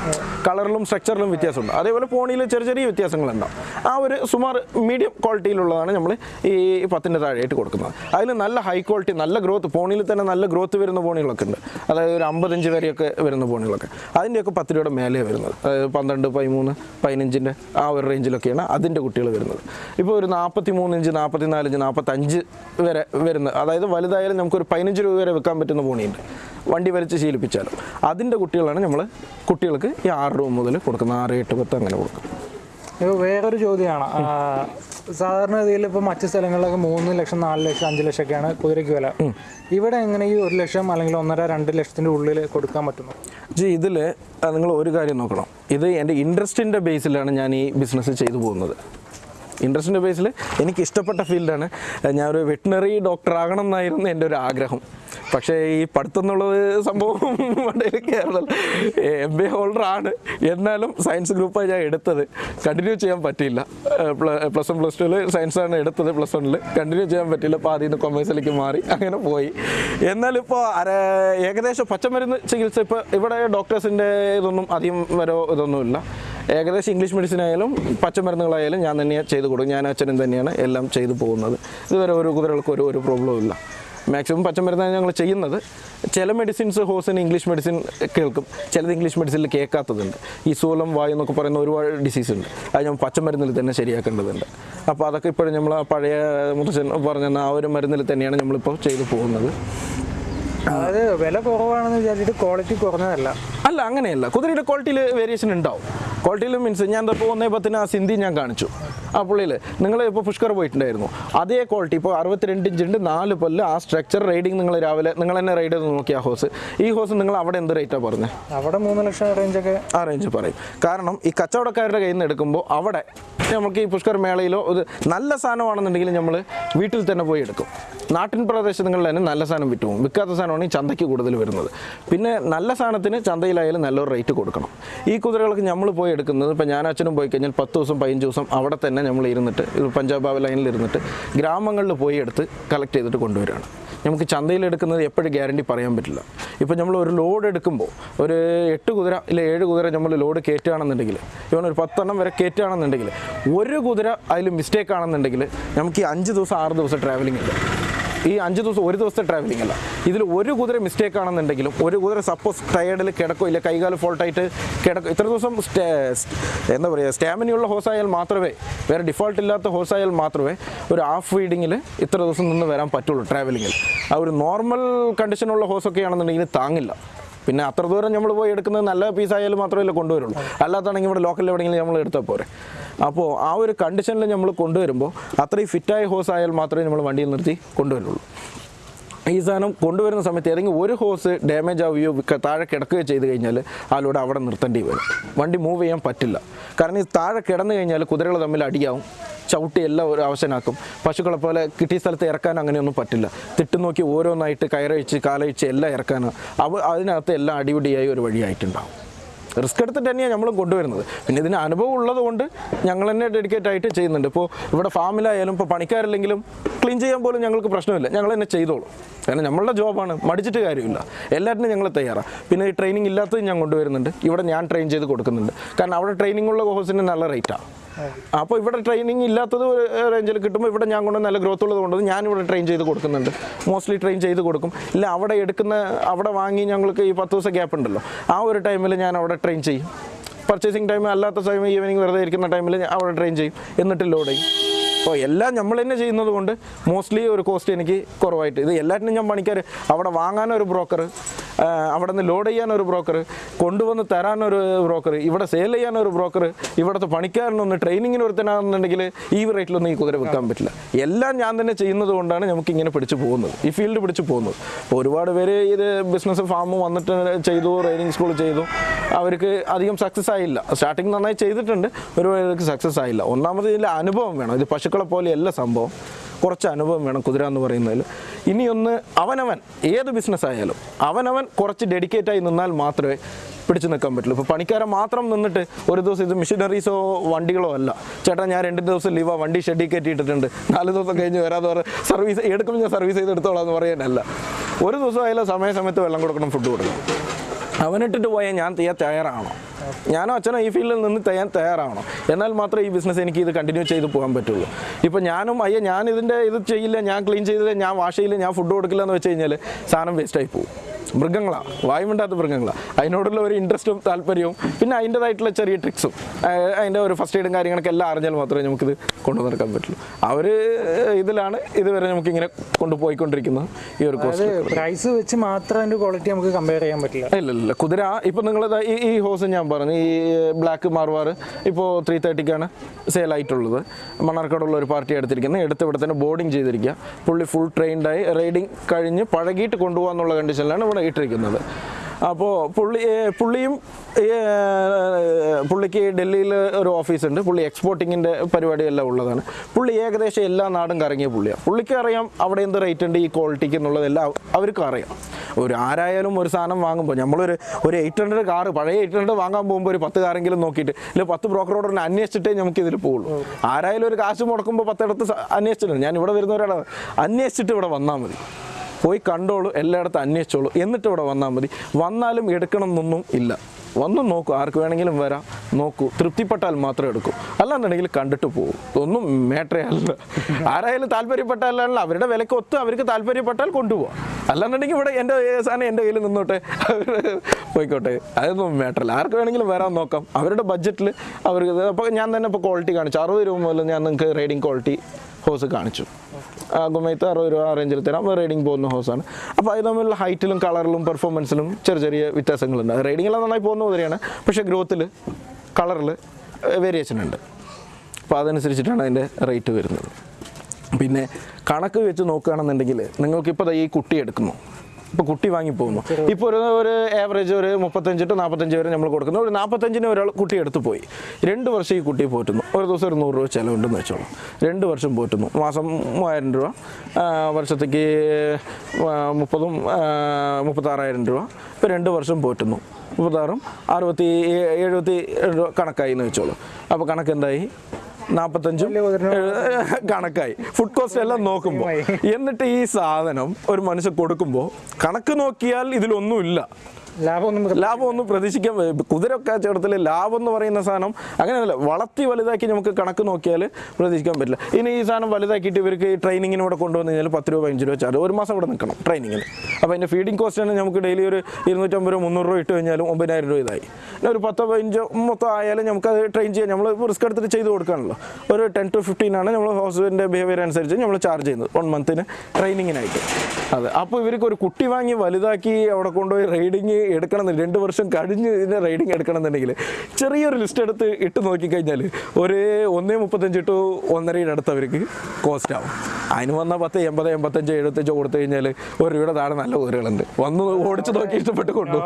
കളറിലും സ്ട്രക്ചറിലും വ്യത്യാസമുണ്ട്. അതേപോലെ ഫോണിൽ ചെറിയ ചെറിയ വ്യത്യാസങ്ങളുണ്ടാവും. ആ ഒരു സുമാർ മീഡിയം ക്വാളിറ്റിയിലുള്ളതാണ് നമ്മൾ ഈ പത്തിന്റെ താഴെയായിട്ട് കൊടുക്കുന്നത്. അതിൽ നല്ല ഹൈ ക്വാളിറ്റി നല്ല ഗ്രോത്ത് ഫോണിൽ തന്നെ നല്ല ഗ്രോത്ത് വരുന്ന ഫോണുകളൊക്കെ ഉണ്ട്. അതായത് ഒരു അമ്പത്തഞ്ച് വരെയൊക്കെ വരുന്ന ഫോണുകളൊക്കെ. അതിന്റെയൊക്കെ പത്ത് രൂപയുടെ മേലെ വരുന്നത്. അതായത് പന്ത്രണ്ട് പതിമൂന്ന് പതിനഞ്ചിന്റെ ആ ഒരു റേഞ്ചിലൊക്കെയാണ് അതിന്റെ കുട്ടികൾ വരുന്നത്. ഇപ്പോൾ ഒരു നാൽപ്പത്തി മൂന്ന് ഇഞ്ച് നാൽപ്പത്തി നാല് ഇഞ്ച് നാൽപ്പത്തഞ്ച് വരെ വരുന്നത് അതായത് വലുതായാലും നമുക്കൊരു പതിനഞ്ച് രൂപ വരെ വെക്കാൻ പറ്റുന്ന പോണിയുണ്ട്. വണ്ടി വലിച്ച് ശീലിപ്പിച്ചാലും. അതിന്റെ കുട്ടികളാണ് നമ്മൾ കുട്ടികൾക്ക് ഈ ആറ് രൂപ മുതൽ കൊടുക്കുന്നത്. ആറ് എട്ട് പത്ത് അങ്ങനെ കൊടുക്കും. ഇപ്പോൾ വേറൊരു ചോദ്യമാണ്. സാധാരണ രീതിയിൽ ഇപ്പോൾ മറ്റ് സ്ഥലങ്ങളിലൊക്കെ മൂന്ന് ലക്ഷം നാല് ലക്ഷം അഞ്ച് ലക്ഷമൊക്കെയാണ് കുതിരയ്ക്ക് വില. ഇവിടെ എങ്ങനെ ഈ ഒരു ലക്ഷം അല്ലെങ്കിൽ ഒന്നര രണ്ട് ലക്ഷത്തിന്റെ ഉള്ളിൽ കൊടുക്കാൻ പറ്റുന്നു? ജി ഇതിൽ നിങ്ങൾ ഒരു കാര്യം നോക്കണം. ഇത് എന്റെ ഇൻട്രസ്റ്റിന്റെ ബേസിലാണ് ഞാൻ ഈ ബിസിനസ് ചെയ്തു പോകുന്നത്. ഇൻട്രസ്റ്റിന്റെ ബേസിൽ എനിക്ക് ഇഷ്ടപ്പെട്ട ഫീൽഡാണ് ഞാനൊരു വെറ്റിനറി ഡോക്ടർ ആകണം എന്നായിരുന്നു എന്റെ ഒരു ആഗ്രഹം. പക്ഷേ ഈ പഠിത്തം എന്നുള്ളത് സംഭവം കേരള. കയറുന്നത് എം ബി എ ഹോൾഡർ ആണ്. എന്നാലും സയൻസ് ഗ്രൂപ്പാണ് ഞാൻ എടുത്തത്. കണ്ടിന്യൂ ചെയ്യാൻ പറ്റിയില്ല. പ്ലസ് വൺ പ്ലസ് ടുവിൽ സയൻസാണ് എടുത്തത് പ്ലസ് വണ്ണിൽ കണ്ടിന്യൂ ചെയ്യാൻ പറ്റിയില്ല. അപ്പോൾ നിന്ന് കൊമേഴ്സിലേക്ക് മാറി. അങ്ങനെ പോയി. എന്നാലിപ്പോൾ അര ഏകദേശം പച്ചമരുന്ന് ചികിത്സ ഇപ്പോൾ ഇവിടെ ഡോക്ടേഴ്സിന്റെ ഇതൊന്നും അധികം വരോ ഇതൊന്നുമില്ല. ഏകദേശം ഇംഗ്ലീഷ് മെഡിസിൻ ആയാലും പച്ചമരുന്നുകളായാലും ഞാൻ തന്നെയാണ് ചെയ്ത് കൊടുക്കും. ഞാൻ അച്ഛനും തന്നെയാണ് എല്ലാം ചെയ്തു പോകുന്നത്. ഇതുവരെ ഓരോ കുതിരകൾക്ക് ഒരു ഒരു പ്രോബ്ലവും ഇല്ല. മാക്സിമം പച്ചമരുന്നാണ് ഞങ്ങൾ ചെയ്യുന്നത്. ചില മെഡിസിൻസ് ഹോസിന് ഇംഗ്ലീഷ് മെഡിസിൻ കേൾക്കും. ചിലത് ഇംഗ്ലീഷ് മെഡിസിനിൽ കേൾക്കാത്തതുണ്ട്. ഈ സൂലം വായു എന്നൊക്കെ പറയുന്ന ഒരുപാട് ഡിസീസ് ഉണ്ട്. അത് നമ്മൾ പച്ചമരുന്നിൽ തന്നെ ശരിയാക്കേണ്ടതുണ്ട്. അപ്പോൾ അതൊക്കെ ഇപ്പോഴും നമ്മൾ പഴയ മുത്തച്ഛൻ പറഞ്ഞ ആ ഒരു മരുന്നിൽ തന്നെയാണ് നമ്മളിപ്പോൾ ചെയ്തു പോകുന്നത്. അതായത് വില കുറവാണെന്ന് വിചാരിച്ചിട്ട് ക്വാളിറ്റി കുറഞ്ഞതല്ല. അല്ല അങ്ങനെയല്ല. കുതിരയുടെ ക്വാളിറ്റിയിൽ വേരിയേഷൻ ഉണ്ടാവും. ക്വാളിറ്റിയിൽ മീൻസ് ഞാൻ ഇപ്പോൾ ഒന്നേ പത്തിന് ആ സിന്ധി ഞാൻ കാണിച്ചു. ആ പുള്ളിയിൽ നിങ്ങൾ ഇപ്പോൾ പുഷ്കർ പോയിട്ടുണ്ടായിരുന്നു. അതേ ക്വാളിറ്റി ഇപ്പോൾ അറുപത്തിരണ്ട് ഇഞ്ച് ഉണ്ട് നാല് പല്ല് ആ സ്ട്രക്ചർ റൈഡിങ് നിങ്ങൾ രാവിലെ നിങ്ങൾ തന്നെ റൈഡ് ചെയ്ത് നോക്കി ആ ഹോസ് ഈ ഹോസ് നിങ്ങൾ അവിടെ എന്ത് റേറ്റാണ് പറഞ്ഞത് അവിടെ മൂന്ന് ലക്ഷം റേഞ്ചൊക്കെ ആ റേഞ്ച് പറയും. കാരണം ഈ കച്ചവടക്കാരുടെ കയ്യിൽ നിന്ന് എടുക്കുമ്പോൾ അവിടെ നമുക്ക് ഈ പുഷ്കർ മേളയിലോ ഒരു നല്ല സാധനമാണെന്നുണ്ടെങ്കിൽ നമ്മൾ വീട്ടിൽ തന്നെ പോയി എടുക്കും. നാട്ടിൻ പ്രദേശങ്ങളിൽ തന്നെ നല്ല സാധനം വിറ്റുപോകും വിൽക്കാത്ത സാധനമാണ് ഈ ചന്തയ്ക്ക് കൂടുതൽ വരുന്നത്. പിന്നെ നല്ല സാധനത്തിന് ചന്തയിലായാലും നല്ലൊരു റേറ്റ് കൊടുക്കണം. ഈ കുതിരകൾക്ക് നമ്മൾ പോയി എടുക്കുന്നത്. ഇപ്പോൾ ഞാൻ അച്ഛനും പോയി കഴിഞ്ഞാൽ പത്ത് ദിവസം പതിനഞ്ച് ദിവസം അവിടെ തന്നെ നമ്മൾ ഇരുന്നിട്ട് പഞ്ചാബ് ലൈനിൽ ഇരുന്നിട്ട് ഗ്രാമങ്ങളിൽ പോയി എടുത്ത് കളക്ട് ചെയ്തിട്ട് കൊണ്ടുവരികയാണ്. നമുക്ക് ചന്തയിൽ എടുക്കുന്നത് എപ്പോഴും ഗ്യാരണ്ടി പറയാൻ പറ്റില്ല. ഇപ്പോൾ നമ്മൾ ഒരു ലോഡ് എടുക്കുമ്പോൾ ഒരു എട്ട് കുതിര ഇല്ല ഏഴ് കുതിര നമ്മൾ ലോഡ് കയറ്റുകയാണെന്നുണ്ടെങ്കിൽ ഇവൻ ഒരു പത്തെണ്ണം വരെ കയറ്റുകയാണെന്നുണ്ടെങ്കിൽ ഒരു കുതിര അതിൽ മിസ്റ്റേക്ക് ആണെന്നുണ്ടെങ്കിൽ നമുക്ക് ഈ അഞ്ച് ദിവസം ആറ് ദിവസം ട്രാവലിംഗ് ഉണ്ട് ഈ അഞ്ച് ദിവസം ഒരു ദിവസത്തെ ട്രാവലിംഗ് അല്ല. ഇതിൽ ഒരു കുതിര മിസ്റ്റേക്ക് ആണെന്നുണ്ടെങ്കിലും ഒരു കുതിര സപ്പോസ് ടയേർഡിൽ കിടക്കോ ഇല്ല കൈകാൽ ഫോൾട്ടായിട്ട് കിടക്കും ഇത്ര ദിവസം എന്താ പറയുക സ്റ്റാമിനയുള്ള ഹോസായാൽ മാത്രമേ വേറെ ഡിഫോൾട്ട് ഇല്ലാത്ത ഹോസായാൽ മാത്രമേ ഒരു ഹാഫ് ഫീഡിങ്ങിൽ ഇത്ര ദിവസം നിന്ന് വരാൻ പറ്റുള്ളൂ ട്രാവലിങ്ങിൽ ആ ഒരു നോർമൽ കണ്ടീഷനുള്ള ഹോസൊക്കെ ആണെന്നുണ്ടെങ്കിൽ താങ്ങില്ല. പിന്നെ അത്ര ദൂരം നമ്മൾ പോയി എടുക്കുന്നത് നല്ല പീസായാലും മാത്രമല്ല കൊണ്ടുവരുള്ളൂ. അല്ലാത്താണെങ്കിൽ ഇവിടെ ലോക്കലിൽ എവിടെയെങ്കിലും നമ്മൾ എടുത്താൽ പോരെ. അപ്പോൾ ആ ഒരു കണ്ടീഷനിൽ നമ്മൾ കൊണ്ടുവരുമ്പോൾ അത്രയും ഫിറ്റായ ഹോസ് ആയാൽ മാത്രമേ നമ്മൾ വണ്ടിയിൽ നിർത്തി കൊണ്ടുവരുള്ളൂ. ഈ സാധനം കൊണ്ടുവരുന്ന സമയത്ത് ഏതെങ്കിലും ഒരു ഹോസ് ഡാമേജ് ആവുകയോ താഴെ കിടക്കുകയോ ചെയ്ത് കഴിഞ്ഞാൽ അതിലൂടെ അവിടെ നിർത്തേണ്ടി വരും. വണ്ടി മൂവ് ചെയ്യാൻ പറ്റില്ല. കാരണം ഈ താഴെ കിടന്നു കഴിഞ്ഞാൽ കുതിരകൾ തമ്മിൽ അടിയാവും. ചവിട്ടി എല്ലാം ഒരു അവശനാക്കും. പശുക്കളെ പോലെ കിട്ടിയ സ്ഥലത്ത് ഇറക്കാൻ അങ്ങനെയൊന്നും പറ്റില്ല. തിട്ടു നോക്കി ഓരോന്നായിട്ട് കയറഴിച്ച് കാലഴിച്ച് എല്ലാം ഇറക്കാനാണ് അവ അതിനകത്ത് എല്ലാം അടിപിടിയായി ഒരു വഴിയായിട്ടുണ്ടാവും. റിസ്ക് എടുത്തിട്ട് തന്നെയാണ് നമ്മൾ കൊണ്ടുവരുന്നത്. പിന്നെ ഇതിന് അനുഭവം ഉള്ളത് കൊണ്ട് ഞങ്ങൾ തന്നെ ഡെഡിക്കേറ്റ് ആയിട്ട് ചെയ്യുന്നുണ്ട്. ഇപ്പോൾ ഇവിടെ ഫാമിലായാലും ഇപ്പോൾ പണിക്കാരില്ലെങ്കിലും ക്ലീൻ ചെയ്യാൻ പോലും ഞങ്ങൾക്ക് പ്രശ്നമില്ല. ഞങ്ങൾ തന്നെ ചെയ്തോളും. കാരണം നമ്മളുടെ ജോബാണ്. മടിച്ചിട്ട് കാര്യമില്ല. എല്ലാറ്റിനും ഞങ്ങൾ തയ്യാറാണ് പിന്നെ ഈ ട്രെയിനിങ് ഇല്ലാത്തത് ഞാൻ കൊണ്ടുവരുന്നുണ്ട്. ഇവിടെ ഞാൻ ട്രെയിൻ ചെയ്ത് കൊടുക്കുന്നുണ്ട്. കാരണം അവിടെ ട്രെയിനിങ് ഉള്ള കോഴ്സിന് നല്ല റേറ്റാണ് അപ്പോൾ ഇവിടെ ട്രെയിനിങ് ഇല്ലാത്തത് ഒരു റേഞ്ചിൽ കിട്ടുമ്പോൾ ഇവിടെ ഞാൻ കൊണ്ട് നല്ല ഗ്രോത്ത് ഉള്ളത് കൊണ്ട് ഇവിടെ ട്രെയിൻ ചെയ്ത് കൊടുക്കുന്നുണ്ട്. മോസ്റ്റ്ലി ട്രെയിൻ ചെയ്ത് കൊടുക്കും. ഇല്ല അവിടെ എടുക്കുന്ന അവിടെ വാങ്ങി ഞങ്ങൾക്ക് ഈ പത്ത് ദിവസം ഗ്യാപ്പ് ഉണ്ടല്ലോ. ആ ഒരു ടൈമിൽ ഞാൻ അവിടെ ട്രെയിൻ ചെയ്യും. പർച്ചേസിങ് ടൈം അല്ലാത്ത സമയം ഈവനിങ് വെറുതെ ഇരിക്കുന്ന ടൈമിൽ അവിടെ ട്രെയിൻ ചെയ്യും. എന്നിട്ട് ലോഡ് ചെയ്യും. അപ്പോൾ എല്ലാം നമ്മൾ തന്നെ ചെയ്യുന്നത് കൊണ്ട് മോസ്റ്റ്ലി ഒരു കോസ്റ്റ് എനിക്ക് കുറവായിട്ട്. ഇത് എല്ലാറ്റിനും ഞാൻ പണിക്കാർ അവിടെ വാങ്ങാനൊരു ബ്രോക്കർ അവിടെ നിന്ന് ലോഡ് ചെയ്യാനൊരു ബ്രോക്കർ കൊണ്ടുവന്ന് തരാനൊരു ബ്രോക്കർ ഇവിടെ സെയിൽ ചെയ്യാനൊരു ബ്രോക്കർ ഇവിടുത്തെ പണിക്കാരനൊന്ന് ട്രെയിനിങ്ങിന് ഒരുത്തനാണെന്നുണ്ടെങ്കിൽ ഈ റേറ്റിലൊന്നും ഈ കുതിര വിൽക്കാൻ പറ്റില്ല. എല്ലാം ഞാൻ തന്നെ ചെയ്യുന്നത് കൊണ്ടാണ് നമുക്ക് ഇങ്ങനെ പിടിച്ചു പോകുന്നത്. ഈ ഫീൽഡ് പിടിച്ചു പോകുന്നത്. ഒരുപാട് പേര് ഇത് ബിസിനസ് ഫാം വന്നിട്ട് ചെയ്തു ട്രെയിനിങ് സ്കൂൾ ചെയ്തു. അവർക്ക് അധികം സക്സസ് ആയില്ല. സ്റ്റാർട്ടിങ് നന്നായി ചെയ്തിട്ടുണ്ട്. ഒരുപാട് സക്സസ് ആയില്ല. ഒന്നാമത് ഇതിൽ അനുഭവം വേണം. ഇത് പശുക്കളെ പോലെയല്ല സംഭവം. കുറച്ച് അനുഭവം വേണം കുതിര എന്ന് പറയുന്നതിൽ. ഇനിയൊന്ന് അവനവൻ ഏത് ബിസിനസ് ആയാലും അവനവൻ കുറച്ച് ഡെഡിക്കേറ്റായി നിന്നാൽ മാത്രമേ പിടിച്ചു നിൽക്കാൻ പറ്റുള്ളൂ. ഇപ്പോൾ പണിക്കാരെ മാത്രം നിന്നിട്ട് ഒരു ദിവസം ഇത് മെഷീനറീസോ വണ്ടികളോ അല്ല. ചേട്ടാ ഞാൻ രണ്ട് ദിവസം ലീവാ വണ്ടി ഷെഡിൽ കയറ്റിയിട്ടിട്ടുണ്ട് നാല് ദിവസം കഴിഞ്ഞ് വരാതെ പറ സർവീസ് എടുക്കുമ്പോൾ ഞാൻ സർവീസ് ചെയ്ത് എടുത്തോളാം എന്ന് പറയാനല്ല. ഒരു ദിവസം ആയാലും സമയസമയത്ത് വെള്ളം കൊടുക്കണം ഫുഡ് കൊടുക്കണം. അവനിട്ടിട്ട് പോയാൽ ഞാൻ ചെയ്യാൻ തയ്യാറാണോ ഞാനോ അച്ഛനോ ഈ ഫീൽഡിൽ നിന്ന് ചെയ്യാൻ തയ്യാറാണോ എന്നാൽ മാത്രമേ ഈ ബിസിനസ് എനിക്ക് ഇത് കണ്ടിന്യൂ ചെയ്ത് പോകാൻ പറ്റുള്ളൂ. ഇപ്പോൾ ഞാനും അയ്യ ഞാൻ ഇതിന്റെ ഇത് ചെയ്യില്ല ഞാൻ ക്ലീൻ ചെയ്തില്ല ഞാൻ വാഷ് ചെയ്യില്ല ഞാൻ ഫുഡ് കൊടുക്കില്ല എന്ന് വെച്ച് കഴിഞ്ഞാൽ സാധനം വേസ്റ്റായി പോകും മൃഗങ്ങളാണ് വായുമുണ്ടാത്ത മൃഗങ്ങളാണ് അതിനോടുള്ള ഒരു ഇൻട്രസ്റ്റും താല്പര്യവും പിന്നെ അതിന്റെതായിട്ടുള്ള ചെറിയ ട്രിക്സും അതിന്റെ ഒരു ഫസ്റ്റ് എയ്ഡും കാര്യങ്ങളൊക്കെ എല്ലാം അറിഞ്ഞാൽ മാത്രമേ നമുക്കിത് കൊണ്ടു നടക്കാൻ പറ്റുള്ളൂ. ആ ഒരു ഇതിലാണ് ഇതുവരെ നമുക്കിങ്ങനെ കൊണ്ടുപോയിക്കൊണ്ടിരിക്കുന്നത് ഈ ഒരു കോസ്റ്റ് പ്രൈസ് വെച്ച് മാത്രം അതിന്റെ ക്വാളിറ്റി നമുക്ക് കമ്പയർ ചെയ്യാൻ പറ്റില്ല. ഇല്ല ഇല്ല കുതിര ഇപ്പം നിങ്ങൾ ഈ ഈ ഹോസ് ഞാൻ പറഞ്ഞു. ഈ ബ്ലാക്ക് മാർവാർ ഇപ്പോൾ ത്രീ തേർട്ടിക്കാണ് സെയിലായിട്ടുള്ളത് മണ്ണാർക്കാടുള്ള ഒരു പാർട്ടി എടുത്തിരിക്കുന്നത്. എടുത്ത് ഇവിടെ തന്നെ ബോർഡിങ് ചെയ്തിരിക്കുക. പുള്ളി ഫുൾ ട്രെയിൻഡായി റൈഡിങ് കഴിഞ്ഞ് പഴകിയിട്ട് കൊണ്ടുപോകാന്നുള്ള കണ്ടീഷനിലാണ് ഇവിടെ ഇട്ടിരിക്കുന്നത്. അപ്പോൾ പുള്ളി പുള്ളിയും പുള്ളിക്ക് ഡൽഹിയിൽ ഒരു ഓഫീസുണ്ട് പുള്ളി എക്സ്പോർട്ടിങ്ങിന്റെ പരിപാടിയെല്ലാം ഉള്ളതാണ്. പുള്ളി ഏകദേശം എല്ലാ നാടും കറങ്ങിയ പുള്ളിയാണ്. പുള്ളിക്ക് അറിയാം അവിടെ എന്ത് റേറ്റ് ഉണ്ട് ഈ ക്വാളിറ്റിക്ക് എന്നുള്ളതെല്ലാം അവർക്കും അറിയാം. ഒരു ആരായാലും ഒരു സാധനം വാങ്ങുമ്പോൾ നമ്മളൊരു ഒരു എയ്റ്റ് ഹൺഡ്രഡ് കാറ് പഴയ എയ്റ്റ് ഹൺഡ്രഡ് വാങ്ങാൻ പോകുമ്പോൾ ഒരു പത്ത് കാറെങ്കിലും നോക്കിയിട്ട് ഇല്ല പത്ത് ബ്രോക്കറോട് തന്നെ അന്വേഷിച്ചിട്ടേ നമുക്ക് ഇതിൽ പോകുള്ളൂ ആരായാലും ഒരു കാശ് മുടക്കുമ്പോൾ പത്തിടത്ത് അന്വേഷിച്ചിട്ടുണ്ട്. ഞാൻ ഇവിടെ വരുന്നവരാണ് അന്വേഷിച്ചിട്ട് ഇവിടെ വന്നാൽ മതി. പോയി കണ്ടോളൂ എല്ലായിടത്തും അന്വേഷിച്ചോളൂ. എന്നിട്ട് ഇവിടെ വന്നാൽ മതി. വന്നാലും എടുക്കണം എന്നൊന്നും ഇല്ല. വന്നു നോക്കൂ ആർക്ക് വേണമെങ്കിലും വരാം. നോക്കൂ തൃപ്തിപ്പെട്ടാൽ മാത്രം എടുക്കൂ. അല്ലാന്നുണ്ടെങ്കിൽ കണ്ടിട്ട് പോകും ഒന്നും മാറ്ററേ അല്ല ആരായാലും താല്പര്യപ്പെട്ടാലാണല്ലോ അവരുടെ വിലക്ക് ഒത്ത് അവർക്ക് താല്പര്യപ്പെട്ടാൽ കൊണ്ടുപോകാം അല്ലാന്നുണ്ടെങ്കിൽ ഇവിടെ എന്റെ സാധനം എന്റെ കയ്യിൽ നിന്നോട്ടെ. അവർ പോയിക്കോട്ടെ അതൊന്നും മാറ്ററല്ല ആർക്ക് വേണമെങ്കിലും വരാൻ നോക്കാം. അവരുടെ ബഡ്ജറ്റിൽ അവർക്ക് അപ്പോൾ ഞാൻ തന്നെ ഇപ്പോൾ ക്വാളിറ്റി കാണിച്ചു. അറുപത് രൂപ മുതൽ ഞാൻ നിങ്ങൾക്ക് റൈഡിങ് ക്വാളിറ്റി ഹോസ് കാണിച്ചു. ആ ഗുമയത്ത് അറുപത് രൂപ ആ റേഞ്ചിൽ തരാം റൈഡിങ് പോകുന്ന ഹോസാണ് അപ്പോൾ അത് തമ്മിലുള്ള ഹൈറ്റിലും കളറിലും പെർഫോമൻസിലും ചെറിയ ചെറിയ വ്യത്യാസങ്ങളുണ്ട്. റൈഡിങ്ങിലെല്ലാം നന്നായി പോകുന്ന കുതിരയാണ് പക്ഷേ ഗ്രോത്തിൽ കളറിൽ വേരിയേഷൻ ഉണ്ട്. അപ്പോൾ അതനുസരിച്ചിട്ടാണ് അതിന്റെ റേറ്റ് വരുന്നത്. പിന്നെ കണക്ക് വെച്ച് നോക്കുകയാണെന്നുണ്ടെങ്കിൽ നിങ്ങൾക്കിപ്പോൾ ഈ കുട്ടി എടുക്കുന്നു. ഇപ്പോൾ കുട്ടി വാങ്ങി പോകുന്നു. ഇപ്പോൾ ഒരു ഒരു ആവറേജ് ഒരു മുപ്പത്തഞ്ച് ടു നാൽപ്പത്തഞ്ച് വരെ നമ്മൾ കൊടുക്കുന്നു. ഒരു നാൽപ്പത്തഞ്ചിന് ഒരാൾ കുട്ടി എടുത്ത് പോയി. രണ്ട് വർഷം ഈ കുട്ടി പോറ്റുന്നു. ഒരു ദിവസം ഒരു നൂറ് രൂപ ചിലവുണ്ടെന്ന് വെച്ചോളൂ. രണ്ട് വർഷം പോറ്റുന്നു. മാസം മൂവായിരം രൂപ. വർഷത്തേക്ക് മുപ്പതും മുപ്പത്താറായിരം രൂപ. ഇപ്പോൾ രണ്ട് വർഷം പോറ്റുന്നു. മുപ്പത്താറും അറുപത്തി എഴുപത്തി രൂപ കണക്കായി എന്ന് വെച്ചോളൂ. അപ്പോൾ കണക്ക് എന്തായി നാൽപ്പത്തഞ്ചും കണക്കായി. ഫുഡ് കോസ്റ്റ് എല്ലാം നോക്കുമ്പോൾ എന്നിട്ട് ഈ സാധനം ഒരു മനുഷ്യൻ കൊടുക്കുമ്പോൾ കണക്ക് നോക്കിയാൽ ഇതിലൊന്നുമില്ല. ലാഭമൊന്നും പ്രതീക്ഷിക്കാൻ കുതിര കച്ചവടത്തിൽ ലാഭം എന്ന് പറയുന്ന സാധനം അങ്ങനെയല്ല വളർത്തി വലുതാക്കി നമുക്ക് കണക്ക് നോക്കിയാൽ പ്രതീക്ഷിക്കാൻ പറ്റില്ല. ഇനി ഈ സാധനം വലുതാക്കിയിട്ട് ഇവർക്ക് ട്രെയിനിങ്ങിന് ഇവിടെ കൊണ്ടുവന്ന് കഴിഞ്ഞാൽ പത്ത് രൂപ അഞ്ച് രൂപ ചാർജ് ഒരു മാസം ഇവിടെ നിൽക്കണം ട്രെയിനിങ്ങിന്. അപ്പോൾ അതിന്റെ ഫീഡിംഗ് കോസ്റ്റ് തന്നെ നമുക്ക് ഡെയിലി ഒരു ഇരുന്നൂറ്റമ്പത് രൂപ മുന്നൂറ് രൂപ ഇട്ട് കഴിഞ്ഞാലും ഒമ്പതിനായിരം രൂപ ഇതായി. പിന്നെ ഒരു പത്തോ പതിനഞ്ചോ മൊത്തം ആയാലും നമുക്ക് അത് ട്രെയിൻ ചെയ്യാൻ നമ്മൾ റിസ്ക് എടുത്തിട്ട് ചെയ്ത് കൊടുക്കാണല്ലോ ഒരു ടെൻ ടു ഫിഫ്റ്റീൻ ആണ് നമ്മൾ ഹോസ്പിറ്റലിന്റെ ബിഹേവിയർ അനുസരിച്ച് നമ്മൾ ചാർജ് ചെയ്യുന്നത്. വൺ മന്തിന് ട്രെയിനിങ്ങിനായിട്ട് അതെ. അപ്പോൾ ഇവർക്ക് ഒരു കുട്ടി വാങ്ങി വലുതാക്കി അവിടെ കൊണ്ടുപോയി റൈഡിങ് എടുക്കണം രണ്ട് വർഷം കഴിഞ്ഞ് ഇതിന്റെ റൈഡിങ് എടുക്കണം എന്നുണ്ടെങ്കിൽ ചെറിയൊരു ലിസ്റ്റ് എടുത്ത് ഇട്ട് നോക്കിക്കഴിഞ്ഞാൽ ഒരു ഒന്നേ മുപ്പത്തഞ്ച് ടു ഒന്നരയുടെ അടുത്ത് അവർക്ക് കോസ്റ്റ് ആവും. അതിന് വന്നാൽ പത്ത് എൺപത് എൺപത്തഞ്ച് എഴുപത്തഞ്ചോ കൊടുത്തു കഴിഞ്ഞാൽ ഒരു രൂപയുടെ താഴെ നല്ല ഊരുകളുണ്ട്. വന്ന് ഓടിച്ച് നോക്കി ഇഷ്ടപ്പെട്ട് കൊണ്ടു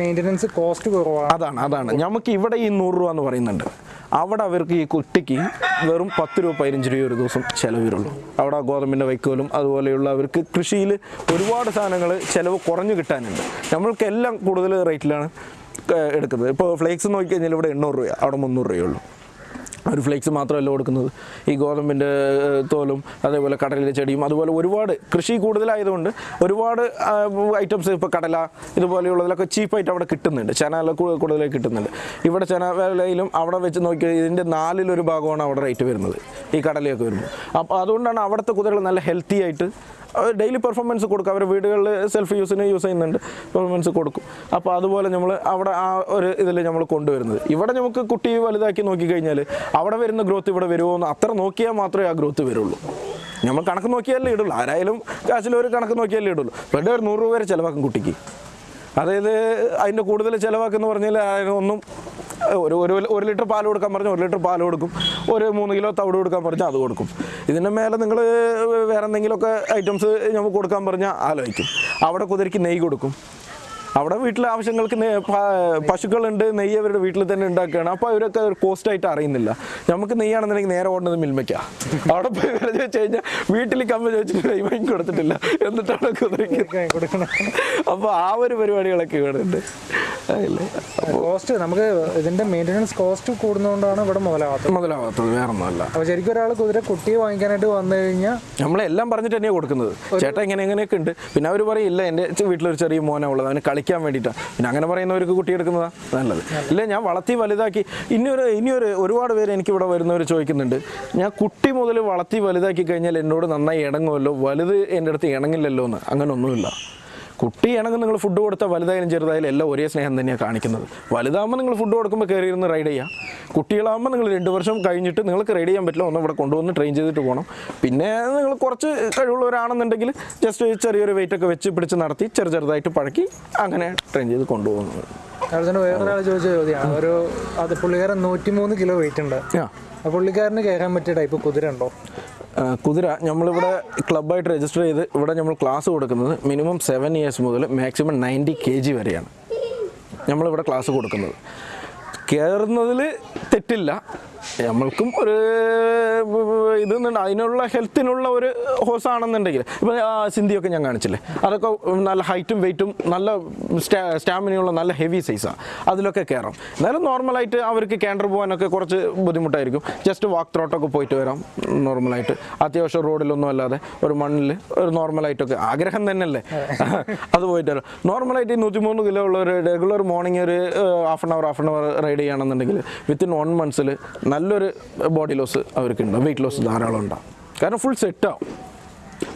മെയിന്റനൻസ് കോസ്റ്റ് കുറവാണ്. അതാണ് അതാണ്. നമുക്ക് ഇവിടെ ഈ നൂറ് രൂപ എന്ന് പറയുന്നുണ്ട്. അവിടെ അവർക്ക് ഈ കുട്ടിക്ക് വെറും പത്ത് രൂപ പതിനഞ്ച് രൂപ ഒരു ദിവസം ചിലവ് വരുള്ളൂ അവിടെ ഗോതമ്പിന്റെ വൈക്കോലും അതുപോലെയുള്ള അവർക്ക് കൃഷിയിൽ ഒരുപാട് സാധനങ്ങൾ ചിലവ് കുറഞ്ഞു കിട്ടാനുണ്ട്. നമ്മൾക്ക് എല്ലാം കൂടുതൽ റേറ്റിലാണ് എടുക്കുന്നത്. ഇപ്പോൾ ഫ്ലേക്സ് നോക്കിക്കഴിഞ്ഞാൽ ഇവിടെ എണ്ണൂറ് രൂപ അവിടെ മുന്നൂറ് രൂപയുള്ളൂ ഒരു ഫ്ലേക്സ് മാത്രമല്ല കൊടുക്കുന്നത്. ഈ ഗോതമ്പിന്റെ തോലും അതേപോലെ കടലിലെ ചെടിയും അതുപോലെ ഒരുപാട് കൃഷി കൂടുതലായതുകൊണ്ട് ഒരുപാട് ഐറ്റംസ് ഇപ്പോൾ കടല ഇതുപോലെയുള്ളതിലൊക്കെ ചീപ്പായിട്ട് അവിടെ കിട്ടുന്നുണ്ട്. ചന കൂടുതലായി കിട്ടുന്നുണ്ട്. ഇവിടെ ചനവേലയിലും അവിടെ വെച്ച് നോക്കി ഇതിന്റെ നാലിലൊരു ഭാഗമാണ് അവിടെ റേറ്റ് വരുന്നത്. ഈ കടലയൊക്കെ വരുമ്പോൾ അപ്പോൾ അതുകൊണ്ടാണ് അവിടുത്തെ കുതിരകൾ നല്ല ഹെൽത്തി ആയിട്ട് ഡെയിലി പെർഫോമൻസ് കൊടുക്കും. അവർ വീടുകളിൽ സെൽഫ് യൂസിന് യൂസ് ചെയ്യുന്നുണ്ട്. പെർഫോമൻസ് കൊടുക്കും. അപ്പോൾ അതുപോലെ നമ്മൾ അവിടെ ആ ഒരു ഇതിൽ നമ്മൾ കൊണ്ടുവരുന്നത്. ഇവിടെ നമുക്ക് കുട്ടി വലുതാക്കി നോക്കിക്കഴിഞ്ഞാൽ അവിടെ വരുന്ന ഗ്രോത്ത് ഇവിടെ വരുമോ എന്ന് അത്ര നോക്കിയാൽ മാത്രമേ ആ ഗ്രോത്ത് വരുള്ളൂ. നമ്മൾ കണക്ക് നോക്കിയാലേ ഇടുള്ളൂ. ആരായാലും കാശിൽ ഒരു കണക്ക് നോക്കിയാലേ ഇടുള്ളൂ. വെറുതെ ഒരു നൂറ് രൂപ വരെ ചിലവാക്കും കുട്ടിക്ക്. അതായത് അതിന്റെ കൂടുതൽ ചിലവാക്കുന്ന പറഞ്ഞാൽ അതിനൊന്നും ഒരു ഒരു ഒരു ലിറ്റർ പാൽ കൊടുക്കാൻ പറഞ്ഞാൽ ഒരു ലിറ്റർ പാൽ കൊടുക്കും. ഒരു മൂന്ന് കിലോ തവിട് കൊടുക്കാൻ പറഞ്ഞാൽ അത് കൊടുക്കും. ഇതിന്റെ മേലെ നിങ്ങൾ വേറെ എന്തെങ്കിലുമൊക്കെ ഐറ്റംസ് നമുക്ക് കൊടുക്കാൻ പറഞ്ഞാൽ ആലോചിക്കും. അവിടെ കുതിരയ്ക്ക് നെയ്യ് കൊടുക്കും. അവിടെ വീട്ടിലെ ആവശ്യങ്ങൾക്ക് പശുക്കളുണ്ട് നെയ്യ് അവരുടെ വീട്ടിൽ തന്നെ ഉണ്ടാക്കുകയാണ്. അപ്പോൾ അവരൊക്കെ കോസ്റ്റ് ആയിട്ട് അറിയുന്നില്ല. നമുക്ക് നെയ്യാണെന്നുണ്ടെങ്കിൽ നേരെ ഓടുന്നത് മിൽമയ്ക്കാ. അവിടെ പോയി വില വെച്ച് കഴിഞ്ഞാൽ വീട്ടിൽ കമ്മ ചോദിച്ചിട്ട് നെയ്യ് വാങ്ങി കൊടുത്തിട്ടില്ല. എന്നിട്ടാണ് കുതിരയ്ക്ക് കൊടുക്കണം അപ്പോൾ ആ ഒരു പരിപാടികളൊക്കെ ഇവിടെ ഉണ്ട് കോസ്റ്റ് നമുക്ക് ഇതിന്റെ മെയിന്റനൻസ് കോസ്റ്റ് കൂടുന്നതുകൊണ്ടാണ് ഇവിടെ മുതലാവാത്തത്. മുതലാവാത്തത് വേറെ ഒന്നുമല്ല അപ്പോൾ ശരിക്കും ഒരാൾ കുതിര കുട്ടിയെ വാങ്ങിക്കാനായിട്ട് വന്നു കഴിഞ്ഞാൽ നമ്മളെല്ലാം പറഞ്ഞിട്ട് തന്നെയാണ് കൊടുക്കുന്നത്. ചേട്ടാ ഇങ്ങനെ എങ്ങനെയൊക്കെ ഉണ്ട്. പിന്നെ അവർ പറയില്ല എന്റെ എന്റെ വീട്ടിലൊരു ചെറിയ മോനാ ഉള്ളത്. അവന് കളിക്കാൻ വേണ്ടിയിട്ടാണ് പിന്നെ അങ്ങനെ പറയുന്നവർക്ക് കുട്ടി എടുക്കുന്നതാ നല്ലത്. ഇല്ല ഞാൻ വളർത്തി വലുതാക്കി. ഇനിയൊരു ഇനിയൊരു ഒരുപാട് പേര് എനിക്കിവിടെ വരുന്നവർ ചോദിക്കുന്നുണ്ട്. ഞാൻ കുട്ടി മുതൽ വളർത്തി വലുതാക്കി കഴിഞ്ഞാൽ എന്നോട് നന്നായി ഇണങ്ങുമല്ലോ? വലുത് എന്റെ അടുത്ത് ഇണങ്ങില്ലല്ലോ എന്ന് അങ്ങനെ ഒന്നുമില്ല കുട്ടി ഇണങ്ങ് നിങ്ങൾ ഫുഡ് കൊടുത്താൽ വലുതായാലും ചെറുതായാലും എല്ലാം ഒരേ സ്നേഹം തന്നെയാണ് കാണിക്കുന്നത്. വലുതാകുമ്പോൾ നിങ്ങൾ ഫുഡ് കൊടുക്കുമ്പോൾ കയറി ഇരുന്ന് റൈഡ് ചെയ്യാം കുട്ടികളാകുമ്പോൾ നിങ്ങൾ രണ്ട് വർഷം കഴിഞ്ഞിട്ട് നിങ്ങൾക്ക് റൈഡ് ചെയ്യാൻ പറ്റില്ല ഒന്ന് ഇവിടെ കൊണ്ടുവന്ന് ട്രെയിൻ ചെയ്തിട്ട് പോകണം. പിന്നെ നിങ്ങൾ കുറച്ച് കഴിവുള്ളവരാണെന്നുണ്ടെങ്കിൽ ജസ്റ്റ് ചെറിയൊരു വെയിറ്റ് ഒക്കെ വെച്ച് പിടിച്ച് നടത്തി ചെറു ചെറുതായിട്ട് പഴക്കി അങ്ങനെ ട്രെയിൻ ചെയ്ത് കൊണ്ടുപോകുന്നത് അതുകൊണ്ട് വേറൊരാൾ ചോദിച്ച ചോദ്യമാണ്. ഒരു അത് പുള്ളിക്കാരൻ നൂറ്റിമൂന്ന് കിലോ വെയിറ്റ് ഉണ്ട്. ആ. പുള്ളിക്കാരന് കയറാൻ പറ്റിയ ടൈപ്പ് കുതിര ഉണ്ടോ കുതിര നമ്മളിവിടെ ക്ലബ്ബായിട്ട് രജിസ്റ്റർ ചെയ്ത് ഇവിടെ നമ്മൾ ക്ലാസ് കൊടുക്കുന്നത് മിനിമം സെവൻ ഇയേഴ്സ് മുതൽ മാക്സിമം നയന്റി കെ ജി വരെയാണ്. നമ്മളിവിടെ ക്ലാസ് കൊടുക്കുന്നത്. കയറുന്നതിൽ തെറ്റില്ല. നമ്മൾക്കും ഒരു ഇത് അതിനുള്ള ഹെൽത്തിനുള്ള ഒരു ഹോസ് ആണെന്നുണ്ടെങ്കിൽ ഇപ്പം സിന്ധിയൊക്കെ ഞാൻ കാണിച്ചില്ലേ? അതൊക്കെ നല്ല ഹൈറ്റും വെയിറ്റും നല്ല സ്റ്റാമിനയുള്ള നല്ല ഹെവി സൈസാണ് അതിലൊക്കെ കയറാം എന്നാലും നോർമലായിട്ട് അവർക്ക് കേണ്ടർ പോകാനൊക്കെ കുറച്ച് ബുദ്ധിമുട്ടായിരിക്കും. ജസ്റ്റ് വാക്ക് ത്രോട്ടൊക്കെ പോയിട്ട് വരാം. നോർമലായിട്ട്. അത്യാവശ്യം റോഡിലൊന്നും അല്ലാതെ ഒരു മണ്ണിൽ ഒരു നോർമലായിട്ടൊക്കെ ആഗ്രഹം തന്നെയല്ലേ? അത് പോയിട്ട് വരാം. നോർമലായിട്ട് ഈ നൂറ്റിമൂന്ന് കിലോ ഉള്ള ഒരു റെഗുലർ മോർണിംഗ് ഒരു half an hour half an hour ride ചെയ്യുകയാണെന്നുണ്ടെങ്കിൽ വിത്തിൻ വൺ മന്ത്സിൽ നല്ലൊരു ബോഡി ലോസ് അവർക്ക് ഉണ്ടാവും വെയിറ്റ് ലോസ് ധാരാളം ഉണ്ടാവും. കാരണം ഫുൾ സെറ്റാവും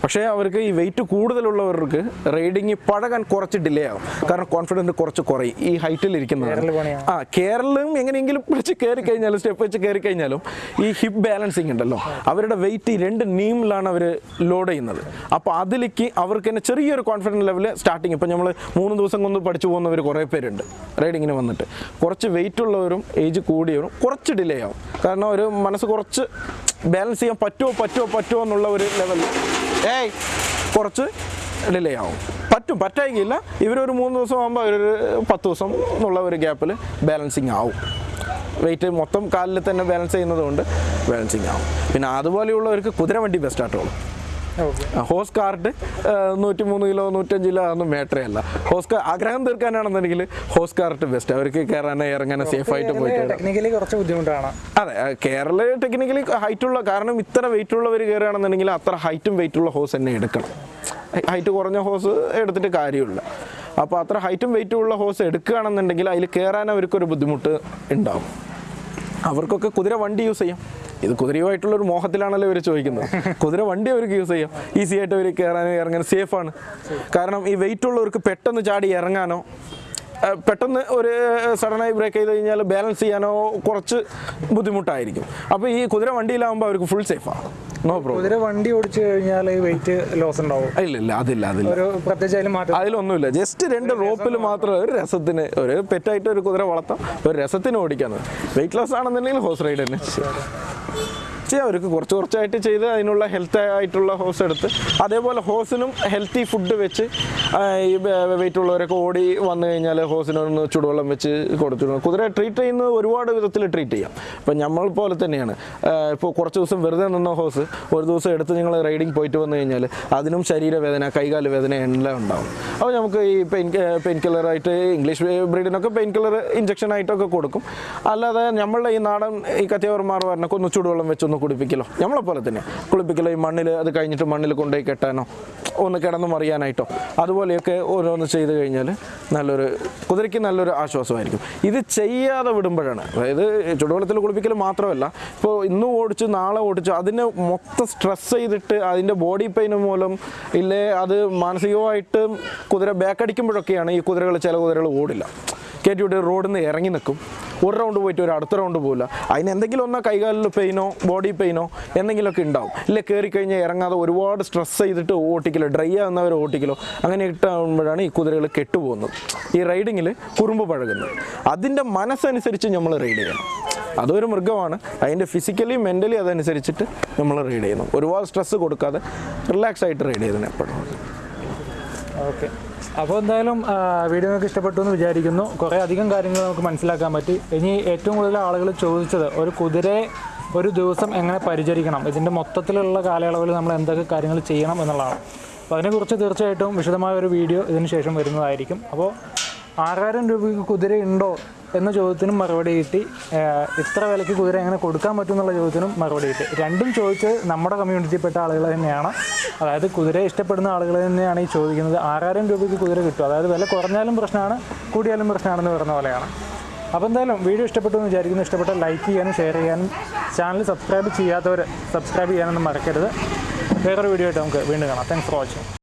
പക്ഷേ അവർക്ക് ഈ വെയിറ്റ് കൂടുതലുള്ളവർക്ക് റൈഡിങ് പഴകാൻ കുറച്ച് ഡിലേ ആവും. കാരണം കോൺഫിഡന്റ് കുറച്ച് കുറയും. ഈ ഹൈറ്റിൽ ഇരിക്കുന്നത് ആ കേരളം എങ്ങനെയെങ്കിലും പിടിച്ച് കയറി കഴിഞ്ഞാലും സ്റ്റെപ്പ് വെച്ച് കയറി കഴിഞ്ഞാലും ഈ ഹിപ്പ് ബാലൻസിങ് ഉണ്ടല്ലോ. അവരുടെ വെയിറ്റ് രണ്ട് നീമിലാണ് അവർ ലോഡ് ചെയ്യുന്നത്. അപ്പോൾ അതിലേക്ക് അവർക്ക് തന്നെ ചെറിയൊരു കോൺഫിഡൻസ് ലെവൽ സ്റ്റാർട്ടിങ് ഇപ്പം നമ്മൾ മൂന്ന് ദിവസം കൊണ്ട് പഠിച്ചു പോകുന്നവർ കുറേ പേരുണ്ട് റൈഡിങ്ങിന് വന്നിട്ട്. കുറച്ച് വെയിറ്റ് ഉള്ളവരും ഏജ് കൂടിയവരും കുറച്ച് ഡിലേ ആവും. കാരണം ഒരു മനസ്സ് കുറച്ച് ബാലൻസ് ചെയ്യാൻ പറ്റുമോ പറ്റുമോ പറ്റുമോ എന്നുള്ള ഒരു ലെവൽ ഏയ് കുറച്ച് ഡിലേ ആവും പറ്റും പറ്റായിക്കില്ല ഇവരൊരു മൂന്ന് ദിവസം ആകുമ്പോൾ അവരൊരു പത്ത് ദിവസം എന്നുള്ള ഒരു ഗ്യാപ്പിൽ ബാലൻസിങ് ആവും. വെയിറ്റ് മൊത്തം കാലിൽ തന്നെ ബാലൻസ് ചെയ്യുന്നതുകൊണ്ട് ബാലൻസിങ് ആവും. പിന്നെ അതുപോലെയുള്ളവർക്ക് കുതിര വണ്ടി ബെസ്റ്റ് ആയിട്ടുള്ളൂ ഓക്കെ ഹോസ് കാർഡ് നൂറ്റി മൂന്ന് കിലോ നൂറ്റഞ്ച് കിലോ അതൊന്നും മാറ്ററേ അല്ല ഹോസ് കാർ ആഗ്രഹം തീർക്കാനാണെന്നുണ്ടെങ്കിൽ ഹോസ് കാർട്ട് ബെസ്റ്റ് അവർക്ക് കയറാനോ ഇറങ്ങാനോ സേഫ് ആയിട്ട് പോയിട്ട് ടെക്നിക്കലി കുറച്ച് ബുദ്ധിമുട്ടാണ്. അതെ കേരള ടെക്നിക്കലി ഹൈറ്റ് ഉള്ള കാരണം ഇത്ര വെയിറ്റ് ഉള്ളവർ കയറുകയാണെന്നുണ്ടെങ്കിൽ അത്ര ഹൈറ്റും വെയിറ്റ് ഉള്ള ഹോസ് തന്നെ എടുക്കണം. ഹൈറ്റ് കുറഞ്ഞ ഹോസ് എടുത്തിട്ട് കാര്യമില്ല. അപ്പോൾ അത്ര ഹൈറ്റും വെയിറ്റും ഉള്ള ഹോസ് എടുക്കുകയാണെന്നുണ്ടെങ്കിൽ അതിൽ കയറാൻ അവർക്കൊരു ബുദ്ധിമുട്ട് ഉണ്ടാവും. അവർക്കൊക്കെ കുതിര വണ്ടി യൂസ് ചെയ്യാം. ഇത് കുതിരയുമായിട്ടുള്ള ഒരു മോഹത്തിലാണല്ലോ ഇവർ ചോദിക്കുന്നത്. കുതിര വണ്ടി അവർക്ക് യൂസ് ചെയ്യാം. ഈസി ആയിട്ട് അവർ കയറാനും ഇറങ്ങാനും സേഫാണ് കാരണം ഈ വെയിറ്റ് ഉള്ളവർക്ക് പെട്ടെന്ന് ചാടി ഇറങ്ങാനോ പെട്ടെന്ന് ഒരു സഡനായി ബ്രേക്ക് ചെയ്ത് കഴിഞ്ഞാൽ ബാലൻസ് ചെയ്യാനോ കുറച്ച് ബുദ്ധിമുട്ടായിരിക്കും. അപ്പോൾ ഈ കുതിര വണ്ടിയിലാകുമ്പോൾ അവർക്ക് ഫുൾ സേഫാണ് നോ പ്രോബ്ലം കുതിര വണ്ടി ഓടിച്ചു കഴിഞ്ഞാൽ വെയിറ്റ് ലോസ് ഉണ്ടാവും. ഇല്ല ഇല്ല അതില്ല അതില്ല. ഒരു പ്രത്യേകിച്ച് അതിൽ മാറ്റം. അതിലൊന്നുമില്ല. ജസ്റ്റ് രണ്ട് റോപ്പിൽ മാത്രം. ഒരു രസത്തിന് ഒരു പെറ്റായിട്ട് ഒരു കുതിര വളർത്താം. ഒരു രസത്തിന് ഓടിക്കാന്ന്. വെയിറ്റ് ലോസ് ആണെന്നുണ്ടെങ്കിൽ ഹോസ് റൈഡ് തന്നെ. ചെയ്യാം അവർക്ക് കുറച്ച് കുറച്ചായിട്ട് ചെയ്ത് അതിനുള്ള ഹെൽത്ത് ആയിട്ടുള്ള ഹോസ് എടുത്ത് അതേപോലെ ഹോസിനും ഹെൽത്തി ഫുഡ് വെച്ച് ഈ വെയിറ്റ് ഉള്ളവരൊക്കെ ഓടി വന്നു കഴിഞ്ഞാൽ ഹോസിനൊന്ന് ചുടുവെള്ളം വെച്ച് കൊടുത്തിരുന്നു കുതിരയെ ട്രീറ്റ് ചെയ്യുന്നത് ഒരുപാട് വിധത്തിൽ ട്രീറ്റ് ചെയ്യാം. ഇപ്പം നമ്മൾ പോലെ തന്നെയാണ്. ഇപ്പോൾ കുറച്ച് ദിവസം വെറുതെ നിന്ന ഹോസ് ഒരു ദിവസം എടുത്ത് നിങ്ങൾ റൈഡിങ് പോയിട്ട് വന്നു കഴിഞ്ഞാൽ അതിനും ശരീരവേദന കൈകാൽ വേദന എല്ലാം ഉണ്ടാവും. അപ്പോൾ നമുക്ക് ഈ പെയിൻ പെയിൻ കില്ലറായിട്ട് ഇംഗ്ലീഷ് ബ്രീഡിനൊക്കെ പെയിൻ കില്ലർ ഇഞ്ചക്ഷൻ ആയിട്ടൊക്കെ കൊടുക്കും. അല്ലാതെ നമ്മളുടെ ഈ നാടൻ ഈ കത്തിയവർമാർ പറഞ്ഞൊക്കെ ഒന്ന് ചൂടുവെള്ളം വെച്ചൊന്ന് കുടിപ്പിക്കലോ നമ്മളെ പോലെ തന്നെ. കുളിപ്പിക്കലോ? ഈ മണ്ണിൽ അത് കഴിഞ്ഞിട്ട് മണ്ണിൽ കൊണ്ടുപോയി കെട്ടാനോ? ഒന്ന് കിടന്ന് മറിയാനായിട്ടോ? അതുപോലെയൊക്കെ ഓരോന്ന് ചെയ്ത് കഴിഞ്ഞാൽ നല്ലൊരു കുതിരയ്ക്ക് നല്ലൊരു ആശ്വാസമായിരിക്കും. ഇത് ചെയ്യാതെ വിടുമ്പോഴാണ്. അതായത് ചുടുവെള്ളത്തിൽ കുളിപ്പിക്കൽ മാത്രമല്ല ഇപ്പോൾ ഇന്ന് ഓടിച്ച് നാളെ ഓടിച്ച് അതിനെ മൊത്തം സ്ട്രെസ് ചെയ്തിട്ട് അതിന്റെ ബോഡി പെയിൻ മൂലം ഇല്ലേ അത് മാനസികമായിട്ട് കുതിര ബാക്കടിക്കുമ്പോഴൊക്കെയാണ് ഈ കുതിരകൾ ചില കുതിരകൾ ഓടില്ല. കയറ്റി വിട്ട് റോഡിൽ നിന്ന് ഇറങ്ങി നിൽക്കും. ഒരു റൗണ്ട് പോയിട്ട് ഒരു അടുത്ത റൗണ്ട് പോകില്ല അതിന് എന്തെങ്കിലും ഒന്നോ കൈകാലിൽ പെയിനോ ബോഡി പെയിനോ എന്തെങ്കിലുമൊക്കെ ഉണ്ടാവും. ഇല്ല കയറി കഴിഞ്ഞാൽ ഇറങ്ങാതെ ഒരുപാട് സ്ട്രെസ് ചെയ്തിട്ട് ഓട്ടിക്കലോ ഡ്രൈ ആകുന്നവർ ഓട്ടിക്കലോ അങ്ങനെ ഇട്ടാകുമ്പോഴാണ് ഈ കുതിരകൾ കെട്ടുപോകുന്നത്. ഈ റൈഡിങ്ങിൽ കുറുമ്പ് പഴകുന്നത്. അതിന്റെ മനസ്സനുസരിച്ച് നമ്മൾ റൈഡ് ചെയ്യണം. അതൊരു മൃഗമാണ്. അതിന്റെ ഫിസിക്കലി മെന്റലി അതനുസരിച്ചിട്ട് നമ്മൾ റൈഡ് ചെയ്യണം. ഒരുപാട് സ്ട്രെസ് കൊടുക്കാതെ റിലാക്സ് ആയിട്ട് റൈഡ് ചെയ്യണം എപ്പോഴും. ഓക്കെ അപ്പോൾ എന്തായാലും വീഡിയോ നിങ്ങൾക്ക് ഇഷ്ടപ്പെട്ടു എന്ന് വിചാരിക്കുന്നു. കുറേ അധികം കാര്യങ്ങൾ നമുക്ക് മനസ്സിലാക്കാൻ പറ്റി. ഇനി ഏറ്റവും കൂടുതൽ ആളുകൾ ചോദിച്ചത് ഒരു കുതിരയെ ഒരു ദിവസം എങ്ങനെ പരിചരിക്കണം? ഇതിന്റെ മൊത്തത്തിലുള്ള കാലയളവിൽ നമ്മൾ എന്തൊക്കെ കാര്യങ്ങൾ ചെയ്യണം എന്നുള്ളതാണ്. അപ്പോൾ അതിനെക്കുറിച്ച് തീർച്ചയായിട്ടും വിശദമായ ഒരു വീഡിയോ ഇതിന് ശേഷം വരുന്നതായിരിക്കും. അപ്പോൾ ആറായിരം രൂപയ്ക്ക് കുതിര ഉണ്ടോ എന്ന ചോദ്യത്തിനും മറുപടി കിട്ടി. ഇത്ര വിലയ്ക്ക് കുതിര എങ്ങനെ കൊടുക്കാൻ പറ്റും എന്നുള്ള ചോദ്യത്തിനും മറുപടി കിട്ടി. രണ്ടും ചോദിച്ചത് നമ്മുടെ കമ്മ്യൂണിറ്റിയിൽപ്പെട്ട ആളുകൾ തന്നെയാണ്. അതായത് കുതിരയെ ഇഷ്ടപ്പെടുന്ന ആളുകൾ തന്നെയാണ് ഈ ചോദിക്കുന്നത്. ആറായിരം രൂപയ്ക്ക് കുതിര കിട്ടും. അതായത് വില കുറഞ്ഞാലും പ്രശ്നമാണ് കൂടിയാലും പ്രശ്നമാണെന്ന് പറയുന്ന പോലെയാണ്. അപ്പോൾ എന്തായാലും വീഡിയോ ഇഷ്ടപ്പെട്ടു എന്ന് വിചാരിക്കുന്നു. ഇഷ്ടപ്പെട്ട ലൈക്ക് ചെയ്യാനും ഷെയർ ചെയ്യാനും ചാനൽ സബ്സ്ക്രൈബ് ചെയ്യാത്തവർ സബ്സ്ക്രൈബ് ചെയ്യാനൊന്നും മറക്കരുത്. വേറൊരു വീഡിയോ ആയിട്ട് നമുക്ക് വീണ്ടും കാണാം. Thanks for watching